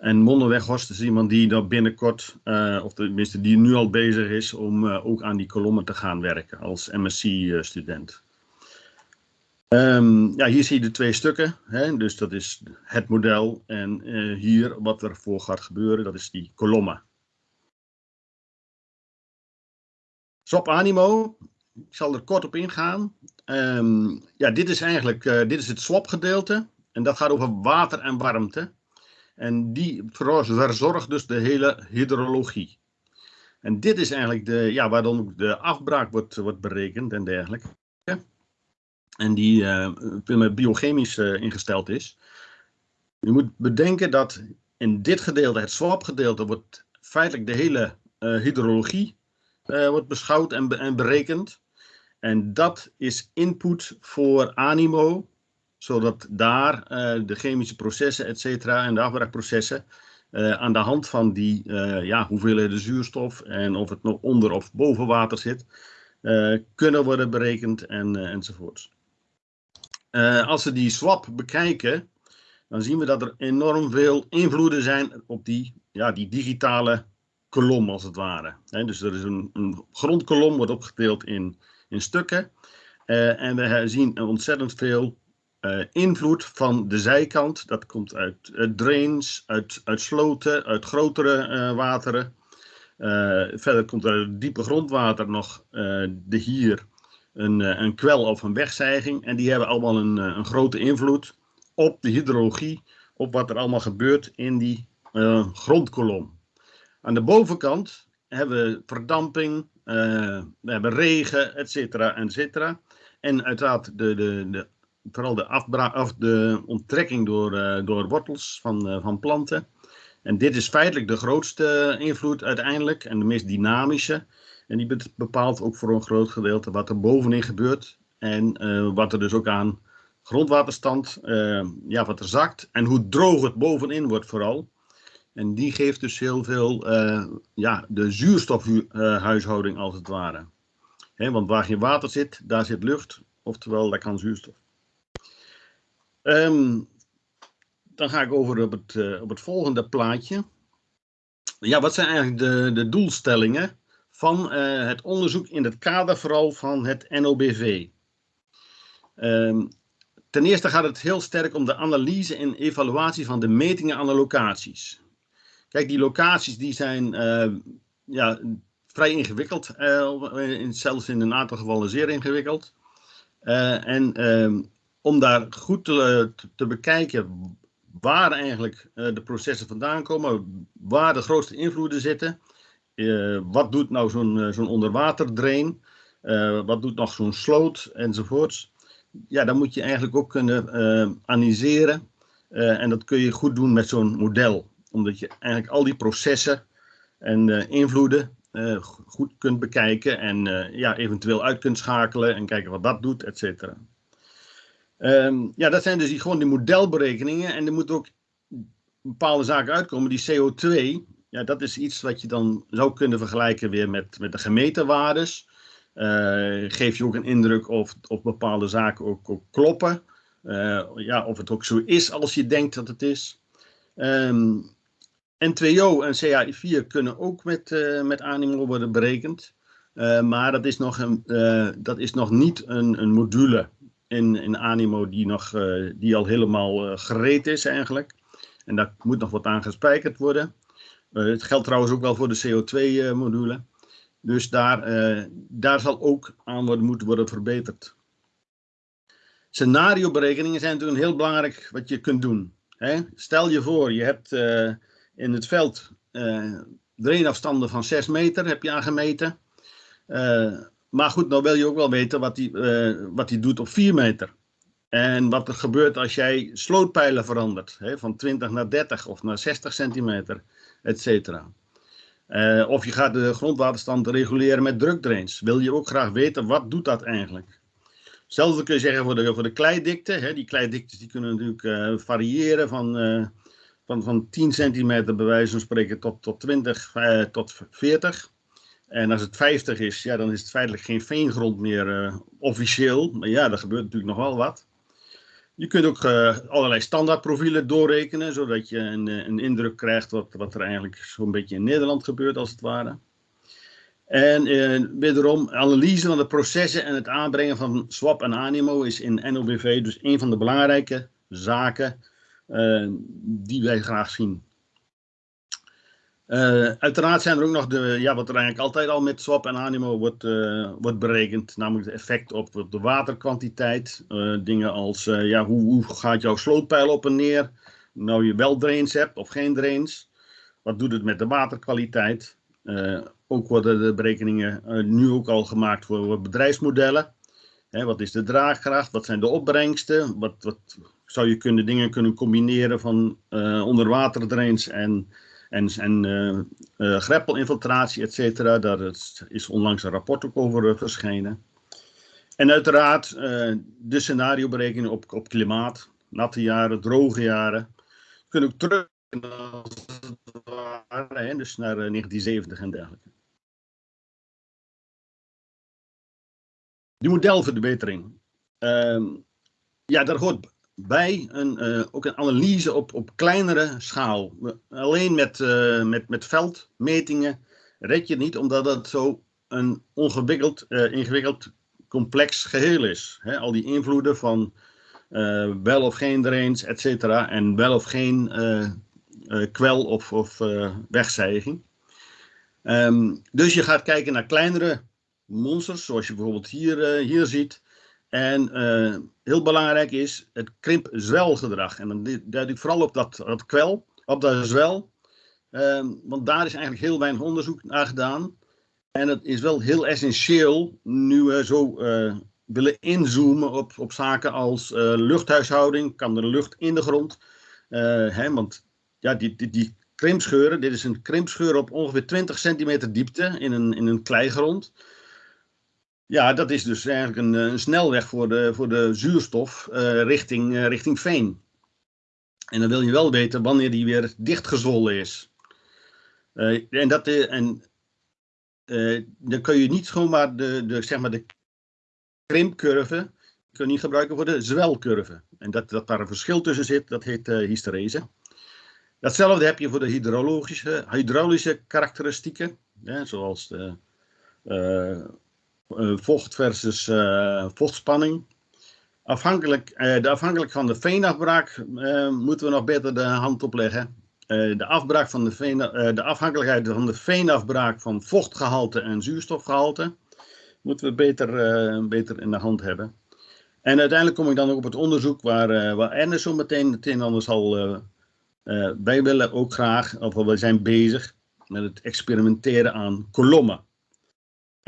En Mondenweghorst is iemand die dan binnenkort, eh, of tenminste die nu al bezig is om eh, ook aan die kolommen te gaan werken als MSc-student. Ehm, ja, hier zie je de twee stukken. Hè? Dus dat is het model en eh, hier wat er voor gaat gebeuren, dat is die kolommen. Swap Animo, ik zal er kort op ingaan. Ehm, ja, dit is eigenlijk dit is het swap gedeelte en dat gaat over water en warmte. En die verzorgt dus de hele hydrologie. En dit is eigenlijk de, ja, waar dan ook de afbraak wordt, wordt berekend en dergelijke. En die eh, meer biochemisch eh, ingesteld is. Je moet bedenken dat in dit gedeelte, het swap gedeelte, wordt feitelijk de hele eh, hydrologie eh, wordt beschouwd en, en berekend. En dat is input voor animo, zodat daar eh, de chemische processen, et cetera, en de afbraakprocessen eh, aan de hand van die eh, ja, hoeveelheden zuurstof en of het nog onder of boven water zit, kunnen worden berekend en, enzovoorts. Als we die swap bekijken, dan zien we dat er enorm veel invloeden zijn op die, ja, die digitale kolom, als het ware. Dus er is een, een grondkolom, wordt opgedeeld in, in stukken. En we zien ontzettend veel eh, invloed van de zijkant. Dat komt uit eh, drains, uit, uit sloten, uit grotere eh, wateren. Verder komt er diepe grondwater nog de hier een, een kwel of een wegzijging. En die hebben allemaal een, een grote invloed op de hydrologie, op wat er allemaal gebeurt in die grondkolom. Aan de bovenkant hebben we verdamping, we hebben regen, et cetera, et cetera. En uiteraard de, de, de, vooral de, of de onttrekking door, eh, door wortels van, eh, van planten. En dit is feitelijk de grootste invloed uiteindelijk en de meest dynamische. En die be- bepaalt ook voor een groot gedeelte wat er bovenin gebeurt. En eh, wat er dus ook aan grondwaterstand, ja, wat er zakt. En hoe droog het bovenin wordt vooral. En die geeft dus heel veel, ja, de zuurstofhuishouding als het ware. Hè, want waar geen water zit, daar zit lucht. Oftewel, daar kan zuurstof. Ehm, dan ga ik over op het, eh, op het volgende plaatje. Ja, wat zijn eigenlijk de, de doelstellingen van eh, het onderzoek in het kader vooral van het NOBV? Ehm, ten eerste gaat het heel sterk om de analyse en evaluatie van de metingen aan de locaties. Kijk, die locaties die zijn eh, ja, vrij ingewikkeld, in, zelfs in een aantal gevallen zeer ingewikkeld. En ehm, om daar goed te, te, te bekijken waar eigenlijk eh, de processen vandaan komen, waar de grootste invloeden zitten. Eh, wat doet nou zo'n eh, zo'n onderwaterdrain? Eh, wat doet nog zo'n sloot enzovoorts? Ja, dan moet je eigenlijk ook kunnen eh, analyseren. Eh, en dat kun je goed doen met zo'n model. Omdat je eigenlijk al die processen en eh, invloeden eh, go- goed kunt bekijken. En eh, ja, eventueel uit kunt schakelen en kijken wat dat doet, et cetera. Ehm, ja, dat zijn dus die, gewoon die modelberekeningen. En er moeten ook bepaalde zaken uitkomen. Die CO2, ja, dat is iets wat je dan zou kunnen vergelijken weer met, met de gemeten waardes. Eh, geef je ook een indruk of, of bepaalde zaken ook, kloppen. Eh, ja, of het ook zo is als je denkt dat het is. Ehm, N2O en CAI4 kunnen ook met, eh, met Animo worden berekend. Maar dat is nog, een, dat is nog niet een, een module in, in Animo die, nog, eh, die al helemaal eh, gereed is eigenlijk. En daar moet nog wat aan gespijkerd worden. Eh, het geldt trouwens ook wel voor de CO2-module. dus daar, daar zal ook aan worden, moeten worden verbeterd. Scenarioberekeningen zijn natuurlijk heel belangrijk wat je kunt doen. Hè? Stel je voor, je hebt in het veld, drainafstanden van 6 meter heb je aangemeten. Maar goed, nou wil je ook wel weten wat die, uh, wat doet op 4 meter. En wat er gebeurt als jij slootpijlen verandert, hè, van 20 naar 30 of naar 60 centimeter, et cetera. Uh, of je gaat de grondwaterstand reguleren met drukdrains. Wil je ook graag weten, wat doet dat eigenlijk? Hetzelfde kun je zeggen voor de, voor de kleidikte. Hè. Die kleidiktes die kunnen natuurlijk uh, variëren van, van, van 10 centimeter bij wijze van spreken tot, tot 20 tot 40. En als het 50 is, ja, dan is het feitelijk geen veengrond meer officieel. Maar ja, er gebeurt natuurlijk nog wel wat. Je kunt ook uh, allerlei standaardprofielen doorrekenen, zodat je een, eh, een indruk krijgt wat, wat er eigenlijk zo'n beetje in Nederland gebeurt, als het ware. En uh, wederom, analyse van de processen en het aanbrengen van swap en animo is in NOBV dus een van de belangrijke zaken die wij graag zien. Uh, uiteraard zijn er ook nog de, ja, wat er eigenlijk altijd al met swap en animo wordt, uh, wordt berekend, namelijk het effect op, de waterkwantiteit. Uh, dingen als ja, hoe, hoe gaat jouw slootpeil op en neer? Nou je wel drains hebt of geen drains. Wat doet het met de waterkwaliteit? ook worden de berekeningen nu ook al gemaakt voor bedrijfsmodellen. Hè, wat is de draagkracht? Wat zijn de opbrengsten? Wat, wat zou je kunnen, dingen kunnen combineren van onderwaterdrains en en, en uh, greppelinfiltratie, et cetera. Daar is onlangs een rapport ook over uh, verschenen. En uiteraard de scenarioberekeningen op, op klimaat, natte jaren, droge jaren. Kunnen ook terug hè, dus naar 1970 en dergelijke. Die modelverbetering. Ehm, ja, daar hoort bij een, uh, ook een analyse op, op kleinere schaal. Alleen met, uh, met, met veldmetingen red je het niet, omdat het zo een ongewikkeld, uh, ingewikkeld complex geheel is. Al die invloeden van wel of geen drains, et cetera, en wel of geen kwel of, of wegzijging. Um, dus je gaat kijken naar kleinere monsters, zoals je bijvoorbeeld hier, hier ziet. En uh, heel belangrijk is het krimp-zwelgedrag. En dan duid ik vooral op dat, dat kwel, op dat zwel. Uh, want daar is eigenlijk heel weinig onderzoek naar gedaan. En het is wel heel essentieel nu we zo uh, willen inzoomen op, op zaken als uh, luchthuishouding. Kan er lucht in de grond? Hè, want ja, die, die, die krimpscheuren, dit is een krimpscheur op ongeveer 20 centimeter diepte in een, in een kleigrond. Ja, dat is dus eigenlijk een, een snelweg voor de, voor de zuurstof uh, richting, uh, richting veen. En dan wil je wel weten wanneer die weer dichtgezwollen is. En dat, en, dan kun je niet zomaar de, de, zeg maar de krimpcurve kun je niet gebruiken voor de zwelcurve. En dat, dat daar een verschil tussen zit, dat heet hysterese. Datzelfde heb je voor de hydrologische, hydraulische karakteristieken, zoals de vocht versus uh, vochtspanning. Afhankelijk, uh, de afhankelijk van de veenafbraak moeten we nog beter de hand opleggen. de, afbraak van de, veen, de afhankelijkheid van de veenafbraak van vochtgehalte en zuurstofgehalte moeten we beter, beter in de hand hebben. En uiteindelijk kom ik dan ook op het onderzoek waar, waar Ernest zo meteen het een en ander zal. wij willen ook graag, of we zijn bezig met het experimenteren aan kolommen.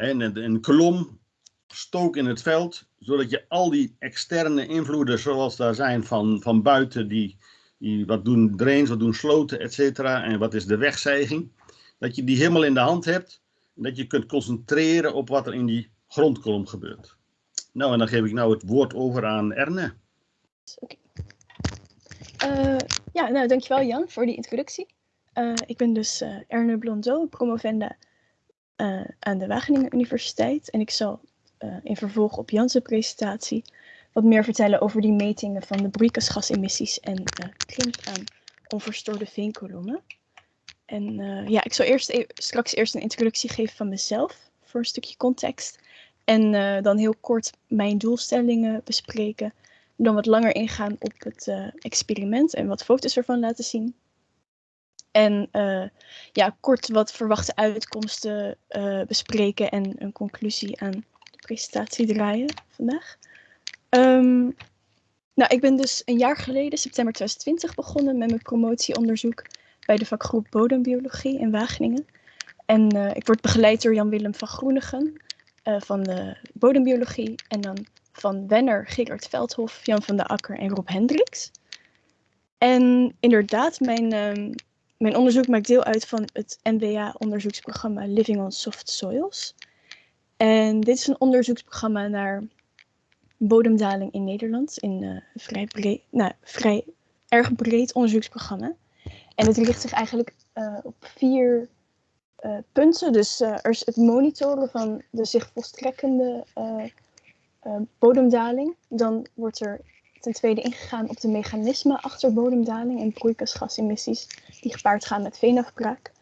En een kolom stook in het veld, zodat je al die externe invloeden, zoals daar zijn van, van buiten, die, die wat doen drains, wat doen sloten, et cetera, en wat is de wegzijging, dat je die helemaal in de hand hebt en dat je kunt concentreren op wat er in die grondkolom gebeurt. Nou, en dan geef ik nou het woord over aan Erne. Uh, ja, nou, dankjewel Jan voor die introductie. Uh, ik ben dus uh, Erne Blondeau, promovenda uh, aan de Wageningen Universiteit. En ik zal uh, in vervolg op Jan's presentatie wat meer vertellen over die metingen van de broeikasgasemissies en uh, krimp aan onverstoorde veenkolommen. En ja, ik zal eerst even, straks eerst een introductie geven van mezelf voor een stukje context. En dan heel kort mijn doelstellingen bespreken. Dan wat langer ingaan op het experiment en wat foto's ervan laten zien. En uh, ja, kort wat verwachte uitkomsten uh, bespreken en een conclusie aan de presentatie draaien vandaag. Um, nou, ik ben dus een jaar geleden, september 2020, begonnen met mijn promotieonderzoek bij de vakgroep Bodembiologie in Wageningen. En eh, ik word begeleid door Jan-Willem van Groenigen eh, van de bodembiologie. En dan van Wenner, Gerard Veldhof, Jan van der Akker en Rob Hendricks. En inderdaad, mijn, ehm, mijn onderzoek maakt deel uit van het NWA-onderzoeksprogramma Living on Soft Soils. En dit is een onderzoeksprogramma naar bodemdaling in Nederland. In een vrij, breed, nou, vrij erg breed onderzoeksprogramma. En het richt zich eigenlijk eh, op vier eh, punten. Dus eh, er is het monitoren van de zich volstrekkende bodemdaling. Dan wordt er ten tweede ingegaan op de mechanismen achter bodemdaling en broeikasgasemissies die gepaard gaan met veenafbraak.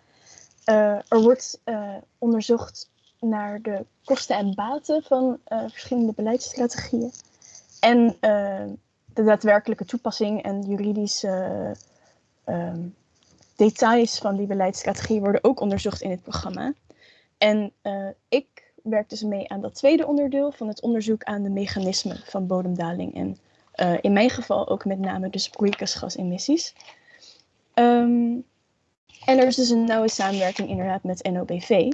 er wordt onderzocht naar de kosten en baten van verschillende beleidsstrategieën. En de daadwerkelijke toepassing en juridische ehm, details van die beleidsstrategie worden ook onderzocht in het programma. En ik werk dus mee aan dat tweede onderdeel van het onderzoek aan de mechanismen van bodemdaling. En uh, in mijn geval ook met name dus broeikasgasemissies. Um, en er is dus een nauwe samenwerking inderdaad met NOBV.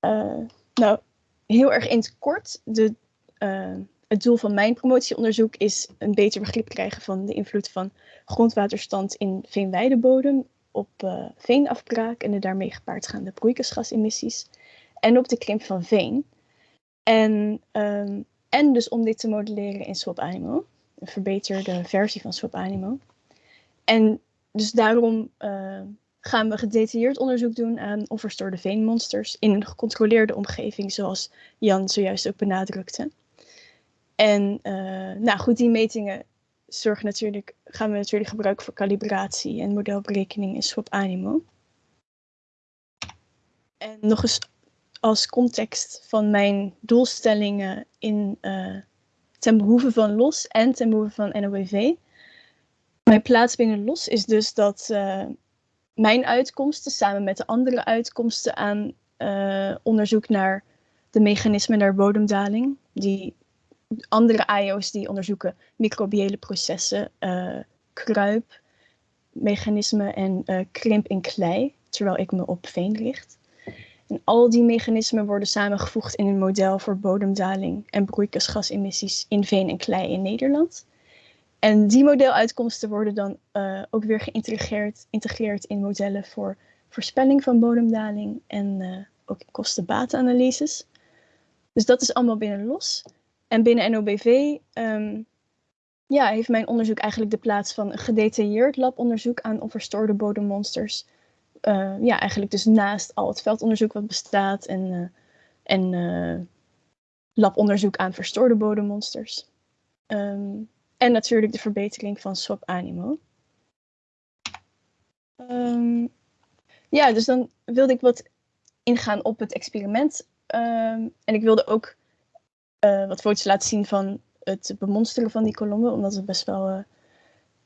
Eh, nou, heel erg in het kort, de, het doel van mijn promotieonderzoek is een beter begrip krijgen van de invloed van grondwaterstand in veenweidebodem op uh, veenafbraak en de daarmee gepaard gaande broeikasgasemissies en op de krimp van veen. En, um, en dus om dit te modelleren in Swap Animo, een verbeterde versie van Swap Animo. En dus daarom uh, gaan we gedetailleerd onderzoek doen aan onverstoorde veenmonsters in een gecontroleerde omgeving, zoals Jan zojuist ook benadrukte. En uh, nou goed, die metingen zorgen natuurlijk, gaan we natuurlijk gebruiken voor calibratie en modelberekening in SWAP Animo. En nog eens als context van mijn doelstellingen in, uh, ten behoeve van LOS en ten behoeve van NOWV. Mijn plaats binnen LOS is dus dat uh, mijn uitkomsten samen met de andere uitkomsten aan uh, onderzoek naar de mechanismen naar bodemdaling, die andere IO's die onderzoeken microbiële processen, kruipmechanismen en krimp in klei, terwijl ik me op veen richt. En al die mechanismen worden samengevoegd in een model voor bodemdaling en broeikasgasemissies in veen en klei in Nederland. En die modeluitkomsten worden dan uh, ook weer geïntegreerd in modellen voor voorspelling van bodemdaling en ook kosten-batenanalyses. Dus dat is allemaal binnen los. En binnen NOBV ehm, ja, heeft mijn onderzoek eigenlijk de plaats van een gedetailleerd labonderzoek aan onverstoorde bodemmonsters. Uh, ja, eigenlijk dus naast al het veldonderzoek wat bestaat en, uh, en uh, labonderzoek aan verstoorde bodemmonsters. Um, en natuurlijk de verbetering van SWAP Animo. Um, ja, dus dan wilde ik wat ingaan op het experiment. en ik wilde ook wat foto's laten zien van het bemonsteren van die kolommen. Omdat het best wel,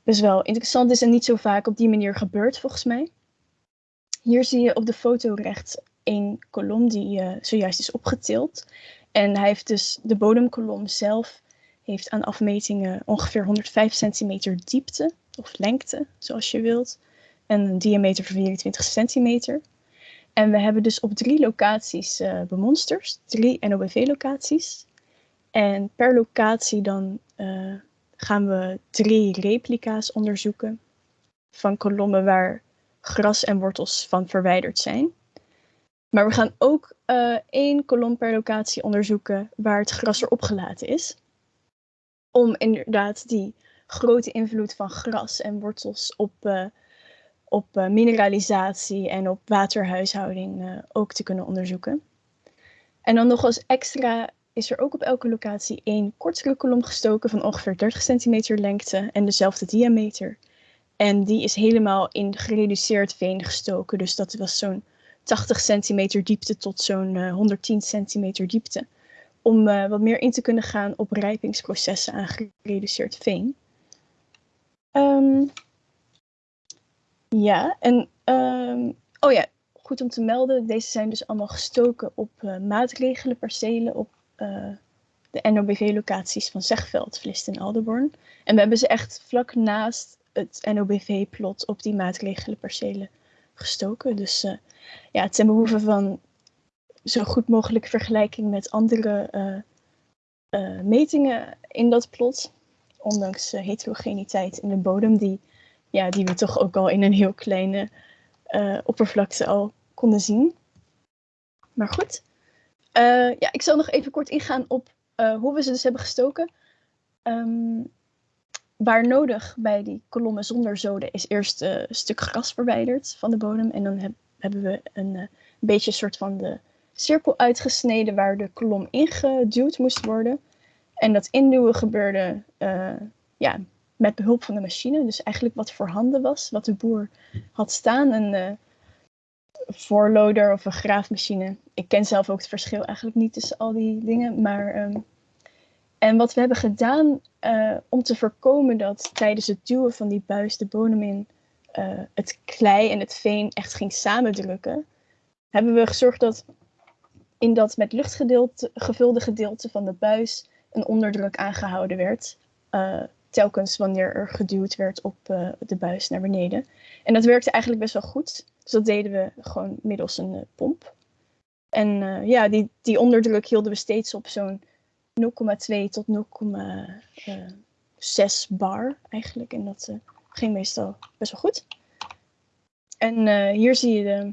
best wel interessant is en niet zo vaak op die manier gebeurt volgens mij. Hier zie je op de foto rechts een kolom die uh, zojuist is opgetild. En hij heeft dus de bodemkolom zelf heeft aan afmetingen ongeveer 105 centimeter diepte of lengte, zoals je wilt. En een diameter van 24 centimeter. En we hebben dus op drie locaties uh, bemonsters, drie NOBV-locaties. En per locatie dan uh, gaan we drie replica's onderzoeken van kolommen waar gras en wortels van verwijderd zijn. Maar we gaan ook uh, één kolom per locatie onderzoeken waar het gras erop gelaten is. Om inderdaad die grote invloed van gras en wortels op, uh, op mineralisatie en op waterhuishouding ook te kunnen onderzoeken. En dan nog als extra is er ook op elke locatie één kortere kolom gestoken van ongeveer 30 centimeter lengte en dezelfde diameter. En die is helemaal in gereduceerd veen gestoken. Dus dat was zo'n 80 centimeter diepte tot zo'n uh, 110 centimeter diepte. Om uh, wat meer in te kunnen gaan op rijpingsprocessen aan gereduceerd veen. Um, ja, en um, oh ja, goed om te melden. Deze zijn dus allemaal gestoken op uh, maatregelen percelen op de NOBV-locaties van Zegveld, Vlist en Alderborn. En we hebben ze echt vlak naast het NOBV-plot op die maatregelenpercelen gestoken. Dus uh, ja, ten behoeve van zo goed mogelijk vergelijking met andere uh, metingen in dat plot. Ondanks heterogeniteit in de bodem, die, ja, die we toch ook al in een heel kleine oppervlakte al konden zien. Maar goed, ja, ik zal nog even kort ingaan op hoe we ze dus hebben gestoken. Um, waar nodig bij die kolommen zonder zoden is eerst een stuk gras verwijderd van de bodem. En dan heb, hebben we een, een beetje een soort van de cirkel uitgesneden waar de kolom ingeduwd moest worden. En dat induwen gebeurde uh, ja, met behulp van de machine. Dus eigenlijk wat voorhanden was, wat de boer had staan. Een voorloader of een graafmachine. Ik ken zelf ook het verschil eigenlijk niet tussen al die dingen. Maar, um, en wat we hebben gedaan uh, om te voorkomen dat tijdens het duwen van die buis de bodem in het klei en het veen echt ging samendrukken, hebben we gezorgd dat in dat met lucht gevulde gedeelte van de buis een onderdruk aangehouden werd. Uh, telkens wanneer er geduwd werd op de buis naar beneden. En dat werkte eigenlijk best wel goed. Dus dat deden we gewoon middels een pomp. En ja, die, die onderdruk hielden we steeds op zo'n 0,2 tot 0,6 bar eigenlijk. En dat ging meestal best wel goed. En hier zie je de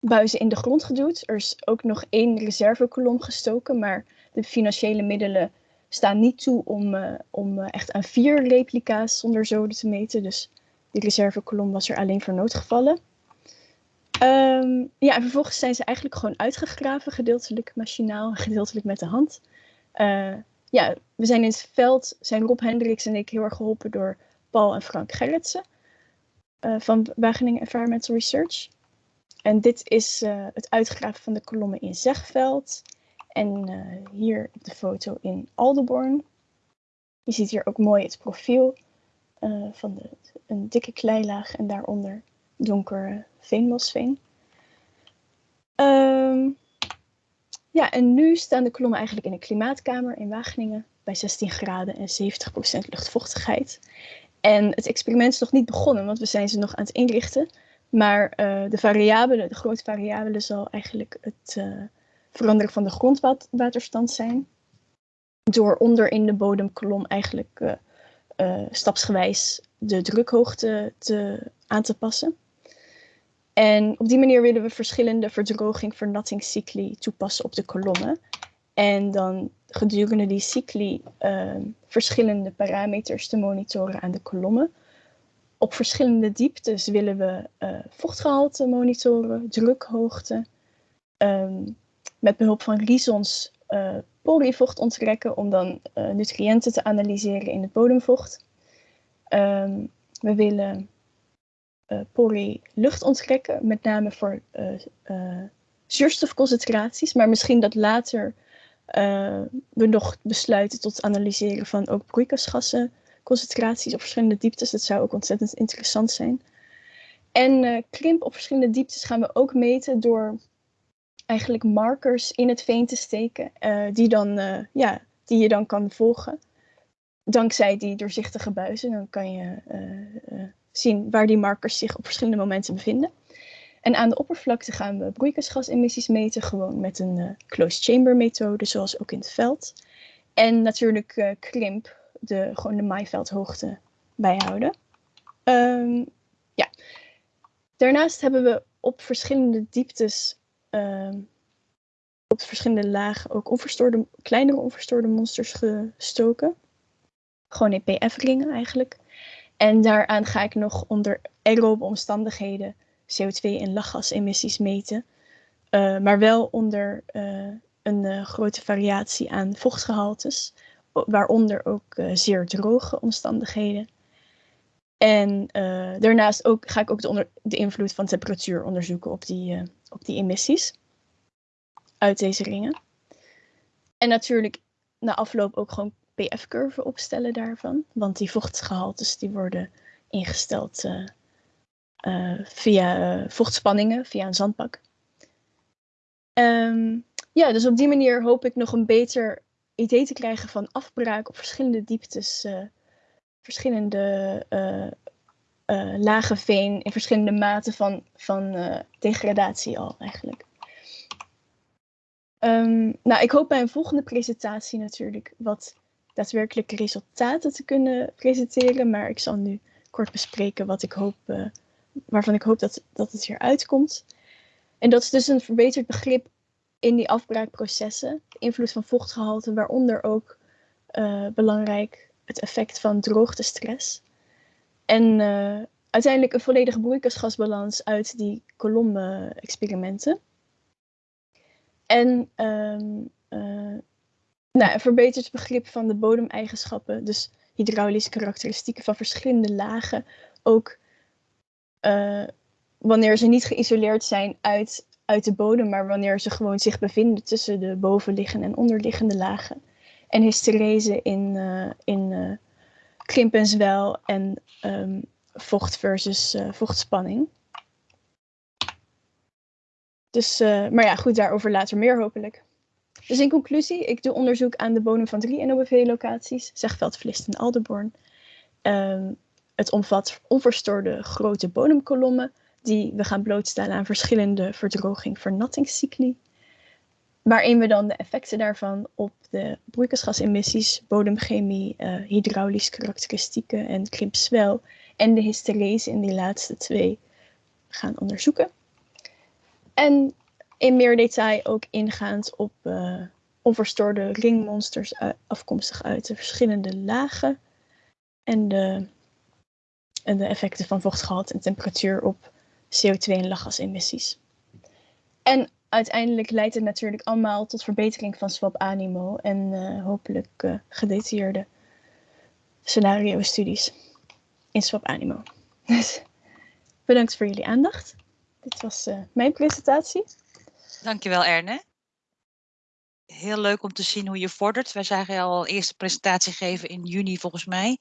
buizen in de grond geduwd. Er is ook nog één reservekolom gestoken, maar de financiële middelen staan niet toe om, om echt aan vier replica's zonder zoden te meten. Dus die reservekolom was er alleen voor noodgevallen. Um, ja, en vervolgens zijn ze eigenlijk gewoon uitgegraven, gedeeltelijk machinaal en gedeeltelijk met de hand. Uh, ja, we zijn in het veld, zijn Rob Hendricks en ik heel erg geholpen door Paul en Frank Gerritsen van Wageningen Environmental Research. En dit is uh, het uitgraven van de kolommen in Zegveld. En hier de foto in Aldeborn. Je ziet hier ook mooi het profiel van de, een dikke kleilaag en daaronder donker veenmosveen. Um, ja, en nu staan de kolommen eigenlijk in een klimaatkamer in Wageningen bij 16 graden en 70% luchtvochtigheid. En het experiment is nog niet begonnen, want we zijn ze nog aan het inrichten. Maar uh, de variabele, de grote variabele zal eigenlijk het uh, veranderen van de grondwaterstand zijn. Door onder in de bodemkolom eigenlijk uh, stapsgewijs de drukhoogte te, aan te passen. En op die manier willen we verschillende verdroging vernattingscycli toepassen op de kolommen. En dan gedurende die cycli verschillende parameters te monitoren aan de kolommen op verschillende dieptes willen we uh, vochtgehalte monitoren, drukhoogte. Um, met behulp van Rhizons uh, polyvocht onttrekken om dan uh, nutriënten te analyseren in het bodemvocht. Um, we willen pori lucht onttrekken, met name voor zuurstofconcentraties, maar misschien dat later we nog besluiten tot analyseren van ook broeikasgassen concentraties op verschillende dieptes. Dat zou ook ontzettend interessant zijn. En uh, krimp op verschillende dieptes gaan we ook meten door eigenlijk markers in het veen te steken, die, dan, ja, die je dan kan volgen. Dankzij die doorzichtige buizen, dan kan je zien waar die markers zich op verschillende momenten bevinden. En aan de oppervlakte gaan we broeikasgasemissies meten, gewoon met een closed chamber methode, zoals ook in het veld. En natuurlijk krimp de, gewoon de maaiveldhoogte bijhouden. Um, ja. Daarnaast hebben we op verschillende dieptes, um, op verschillende lagen, ook onverstoorde, kleinere onverstoorde monsters gestoken. Gewoon in PF-ringen eigenlijk. En daaraan ga ik nog onder aerobe omstandigheden CO2 en lachgasemissies meten. Uh, maar wel onder uh, een uh, grote variatie aan vochtgehaltes waaronder ook zeer droge omstandigheden. En daarnaast ook, ga ik ook de, onder, de, invloed van temperatuur onderzoeken op die, op die emissies uit deze ringen. En natuurlijk na afloop ook gewoon PF-curven opstellen daarvan. Want die vochtgehaltes die worden ingesteld via vochtspanningen, via een zandbak. Um, ja, dus op die manier hoop ik nog een beter idee te krijgen van afbraak op verschillende dieptes, verschillende uh, eh, lage veen in verschillende maten van, van eh, degradatie al eigenlijk. Ehm, nou, ik hoop bij een volgende presentatie natuurlijk wat daadwerkelijke resultaten te kunnen presenteren, maar ik zal nu kort bespreken wat ik hoop, eh, waarvan ik hoop dat, dat het hier uitkomt. En dat is dus een verbeterd begrip in die afbraakprocessen, de invloed van vochtgehalte, waaronder ook eh, belangrijk het effect van droogtestress. En uh, uiteindelijk een volledige broeikasgasbalans uit die kolom-experimenten. En uh, nou, een verbeterd begrip van de bodemeigenschappen, dus hydraulische karakteristieken van verschillende lagen, ook uh, wanneer ze niet geïsoleerd zijn uit, uit de bodem, maar wanneer ze gewoon zich bevinden tussen de bovenliggende en onderliggende lagen. En hysterese in, uh, in uh, krimp en zwel en um, vocht versus vochtspanning. Dus, maar ja, goed, daarover later meer hopelijk. Dus in conclusie, ik doe onderzoek aan de bodem van drie NOBV-locaties, Zegveld, Vlist en Aldeborn. Um, het omvat onverstoorde grote bodemkolommen die we gaan blootstellen aan verschillende verdroging-vernattingscycli. Waarin we dan de effecten daarvan op de broeikasgasemissies, bodemchemie, uh, hydraulische karakteristieken en krimpzwel en de hysterese in die laatste twee gaan onderzoeken. En in meer detail ook ingaand op uh, onverstoorde ringmonsters afkomstig uit de verschillende lagen en de, en de effecten van vochtgehalte en temperatuur op CO2 en lachgasemissies. En uiteindelijk leidt het natuurlijk allemaal tot verbetering van swap animo en uh, hopelijk gedetailleerde scenario-studies in swap animo. <laughs> Dus bedankt voor jullie aandacht. Dit was mijn presentatie. Dankjewel Erne. Heel leuk om te zien hoe je vordert. Wij zagen je al een eerste presentatie geven in juni volgens mij.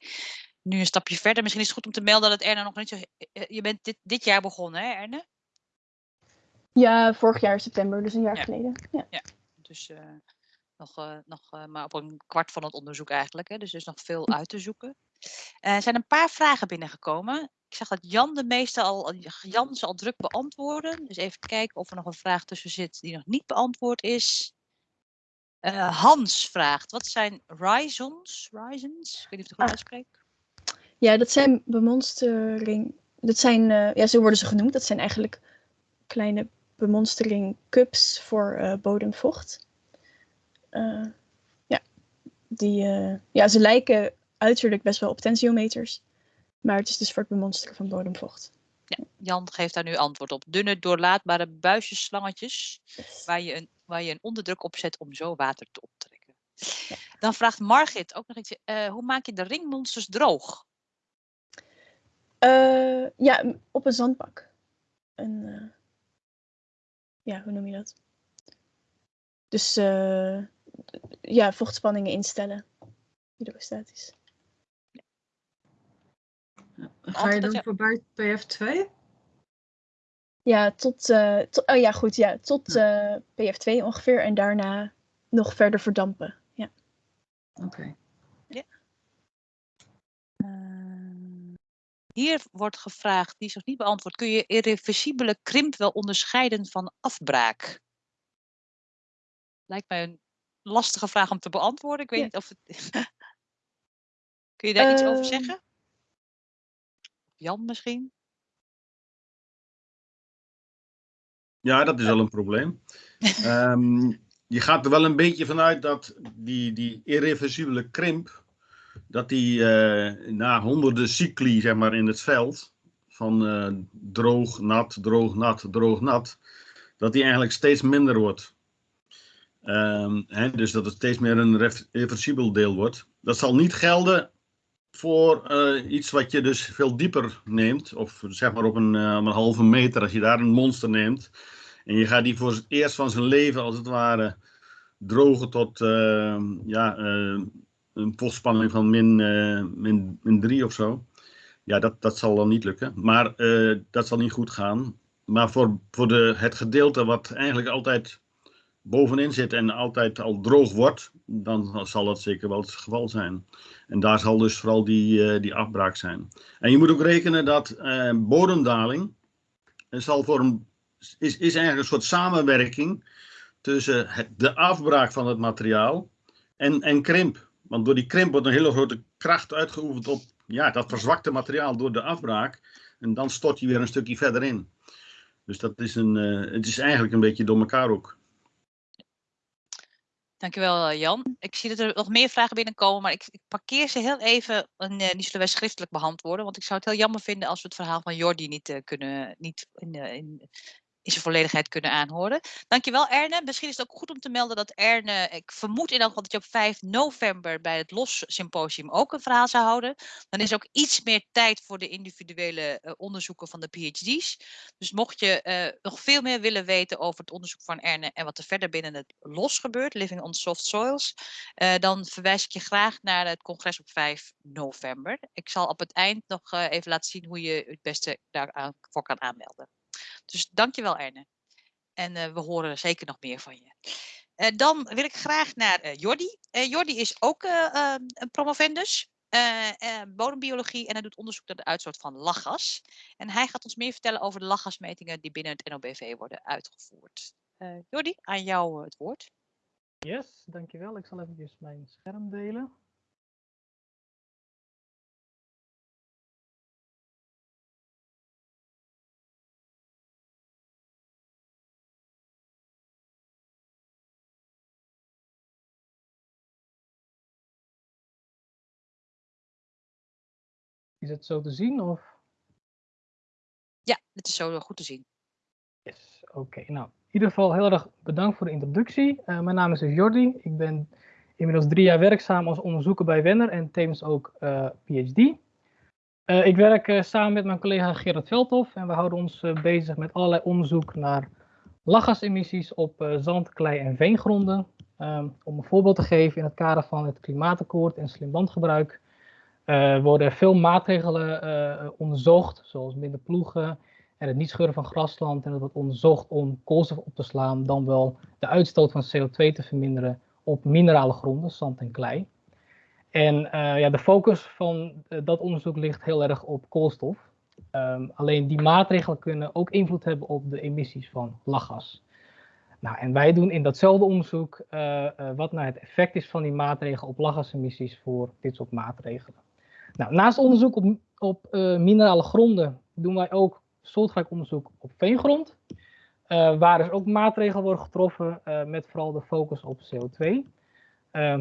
Nu een stapje verder. Misschien is het goed om te melden dat Erne nog niet zo... Je bent dit, dit jaar begonnen hè Erne? Ja, vorig jaar september, dus een jaar ja. geleden. Ja, ja. dus uh, nog, uh, nog uh, maar op een kwart van het onderzoek eigenlijk. Hè? Dus er is nog veel uit te zoeken. er zijn een paar vragen binnengekomen. Ik zag dat Jan de meeste al, Jan ze al druk beantwoorden. Dus even kijken of er nog een vraag tussen zit die nog niet beantwoord is. Uh, Hans vraagt, wat zijn rhizons? Rhizons? Ik weet niet of ik het goed uitspreek. Ja, dat zijn bemonstering. Dat zijn, uh, ja, zo worden ze genoemd. Dat zijn eigenlijk kleine bemonstering cups voor uh, bodemvocht. ja, die, ja, ze lijken uiterlijk best wel op tensiometers. Maar het is dus voor het bemonsteren van bodemvocht. Ja, Jan geeft daar nu antwoord op. Dunne, doorlaatbare buisjesslangetjes yes. waar, je een, waar je een onderdruk op zet om zo water te optrekken. Ja. Dan vraagt Margit ook nog iets. Uh, hoe maak je de ringmonsters droog? Uh, ja, op een zandbak. Een, uh, ja, hoe noem je dat? Dus ja, vochtspanningen instellen. Hydrostatisch. Ga je dan je... voorbij PF2? Ja, tot, uh, tot, oh ja, goed, ja, tot uh, PF2 ongeveer en daarna nog verder verdampen. Ja. Oké. Okay. Ja. Uh, hier wordt gevraagd, die is nog niet beantwoord, kun je irreversibele krimp wel onderscheiden van afbraak? Lijkt mij een lastige vraag om te beantwoorden. Ik weet ja. niet of het. <laughs> kun je daar iets over zeggen? Jan misschien? Ja, dat is wel een probleem. um, je gaat er wel een beetje vanuit dat die, die irreversibele krimp, dat die uh, na honderden cycli zeg maar, in het veld, van uh, droog, nat, droog, nat, droog, nat, dat die eigenlijk steeds minder wordt. Um, hè, dus dat het steeds meer een reversibel deel wordt. Dat zal niet gelden voor uh, iets wat je dus veel dieper neemt, of zeg maar op een, uh, een, halve meter, als je daar een monster neemt, en je gaat die voor het eerst van zijn leven, als het ware, drogen tot uh, ja, een postspanning van min, min, min 3 of zo. Ja, dat, dat zal dan niet lukken, maar dat zal niet goed gaan. Maar voor, voor de, het gedeelte wat eigenlijk altijd bovenin zit en altijd al droog wordt, dan zal dat zeker wel het geval zijn. En daar zal dus vooral die, die afbraak zijn. En je moet ook rekenen dat bodemdaling zal voor een, is, is eigenlijk een soort samenwerking tussen de afbraak van het materiaal en, en krimp. Want door die krimp wordt een hele grote kracht uitgeoefend op ja, dat verzwakte materiaal door de afbraak. En dan stort hij weer een stukje verder in. Dus dat is, een, uh, het is eigenlijk een beetje door elkaar ook. Dankjewel eh, Jan. Ik zie dat er nog meer vragen binnenkomen, maar ik, parkeer ze heel even en uh, die zullen wij schriftelijk beantwoorden. Want ik zou het heel jammer vinden als we het verhaal van Jordi niet uh, kunnen, niet in, in, in zijn volledigheid kunnen aanhoren. Dankjewel Erne. Misschien is het ook goed om te melden dat Erne, ik vermoed in elk geval dat je op 5 november bij het LOS symposium ook een verhaal zou houden. Dan is ook iets meer tijd voor de individuele uh, onderzoeken van de PhD's. Dus mocht je uh, nog veel meer willen weten over het onderzoek van Erne en wat er verder binnen het LOS gebeurt, Living on Soft Soils, uh, dan verwijs ik je graag naar het congres op 5 november. Ik zal op het eind nog even laten zien hoe je het beste daarvoor kan aanmelden. Dus dankjewel Erne. En uh, we horen zeker nog meer van je. Uh, dan wil ik graag naar uh, Jordi. Jordi is ook een promovendus. bodembiologie en hij doet onderzoek naar de uitstoot van lachgas. En hij gaat ons meer vertellen over de lachgasmetingen die binnen het NOBV worden uitgevoerd. Jordi, aan jou het woord. Yes, dankjewel. Ik zal even mijn scherm delen. Is het zo te zien? Of? Ja, het is zo goed te zien. Yes, oké. Okay. Nou, in ieder geval heel erg bedankt voor de introductie. Uh, mijn naam is dus Jordi. Ik ben inmiddels drie jaar werkzaam als onderzoeker bij Wenner en tevens ook uh, PhD. Uh, ik werk samen met mijn collega Gerard Veldhoff en we houden ons bezig met allerlei onderzoek naar lachgasemissies op zand, klei en veengronden. Um, om een voorbeeld te geven in het kader van het klimaatakkoord en slim landgebruik uh, worden veel maatregelen uh, onderzocht, zoals minder ploegen en het niet scheuren van grasland. En dat wordt onderzocht om koolstof op te slaan, dan wel de uitstoot van CO2 te verminderen op minerale gronden, zand en klei. En uh, ja, de focus van dat onderzoek ligt heel erg op koolstof. Um, alleen die maatregelen kunnen ook invloed hebben op de emissies van lachgas. Nou, en wij doen in datzelfde onderzoek wat nou het effect is van die maatregelen op lachgasemissies voor dit soort maatregelen. Nou, naast onderzoek op, op uh, minerale gronden doen wij ook soortgelijk onderzoek op veengrond. Uh, waar dus ook maatregelen worden getroffen uh, met vooral de focus op CO2.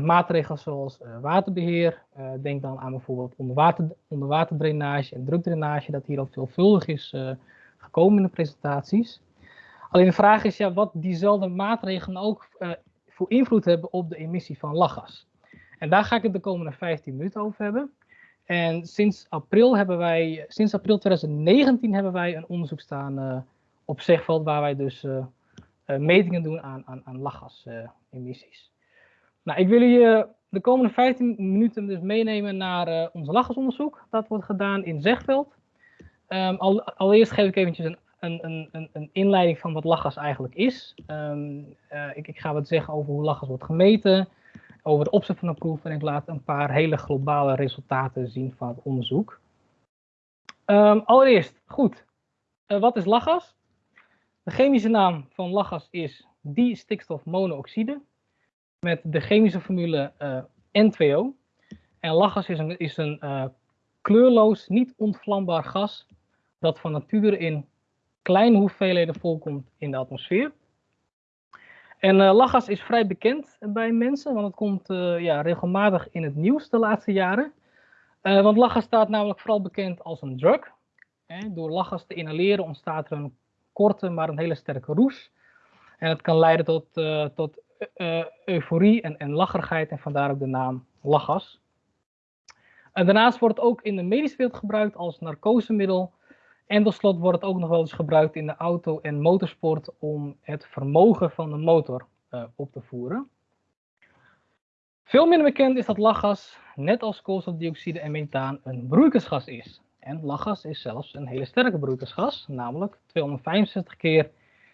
maatregelen zoals waterbeheer, denk dan aan bijvoorbeeld onderwater, onderwaterdrainage en drukdrainage, dat hier al veelvuldig is gekomen in de presentaties. Alleen de vraag is ja, wat diezelfde maatregelen ook voor invloed hebben op de emissie van lachgas. En daar ga ik het de komende 15 minuten over hebben. En sinds april, hebben wij, sinds april 2019 hebben wij een onderzoek staan uh, op Zegveld, waar wij dus uh, uh, metingen doen aan, aan, aan lachgasemissies. nou, ik wil je de komende 15 minuten dus meenemen naar ons lachgasonderzoek. Dat wordt gedaan in Zegveld. Al, allereerst geef ik eventjes een, een, een, een, inleiding van wat lachgas eigenlijk is. Um, ik, ik ga wat zeggen over hoe lachgas wordt gemeten over de opzet van de proef en ik laat een paar hele globale resultaten zien van het onderzoek. Um, allereerst, goed, uh, wat is lachgas? De chemische naam van lachgas is distikstofmonoxide met de chemische formule uh, N2O. En lachgas is een, is een uh, kleurloos, niet ontvlambaar gas dat van nature in kleine hoeveelheden voorkomt in de atmosfeer. En uh, lachgas is vrij bekend bij mensen, want het komt uh, ja, regelmatig in het nieuws de laatste jaren. Uh, want lachgas staat namelijk vooral bekend als een drug. Door lachgas te inhaleren ontstaat er een korte, maar een hele sterke roes. En het kan leiden tot, tot euforie en, en lacherigheid en vandaar ook de naam lachgas. En daarnaast wordt het ook in de medische wereld gebruikt als narcosemiddel en tot slot wordt het ook nog wel eens gebruikt in de auto- en motorsport om het vermogen van de motor uh, op te voeren. Veel minder bekend is dat lachgas, net als koolstofdioxide en methaan, een broeikasgas is. En lachgas is zelfs een hele sterke broeikasgas, namelijk 265 keer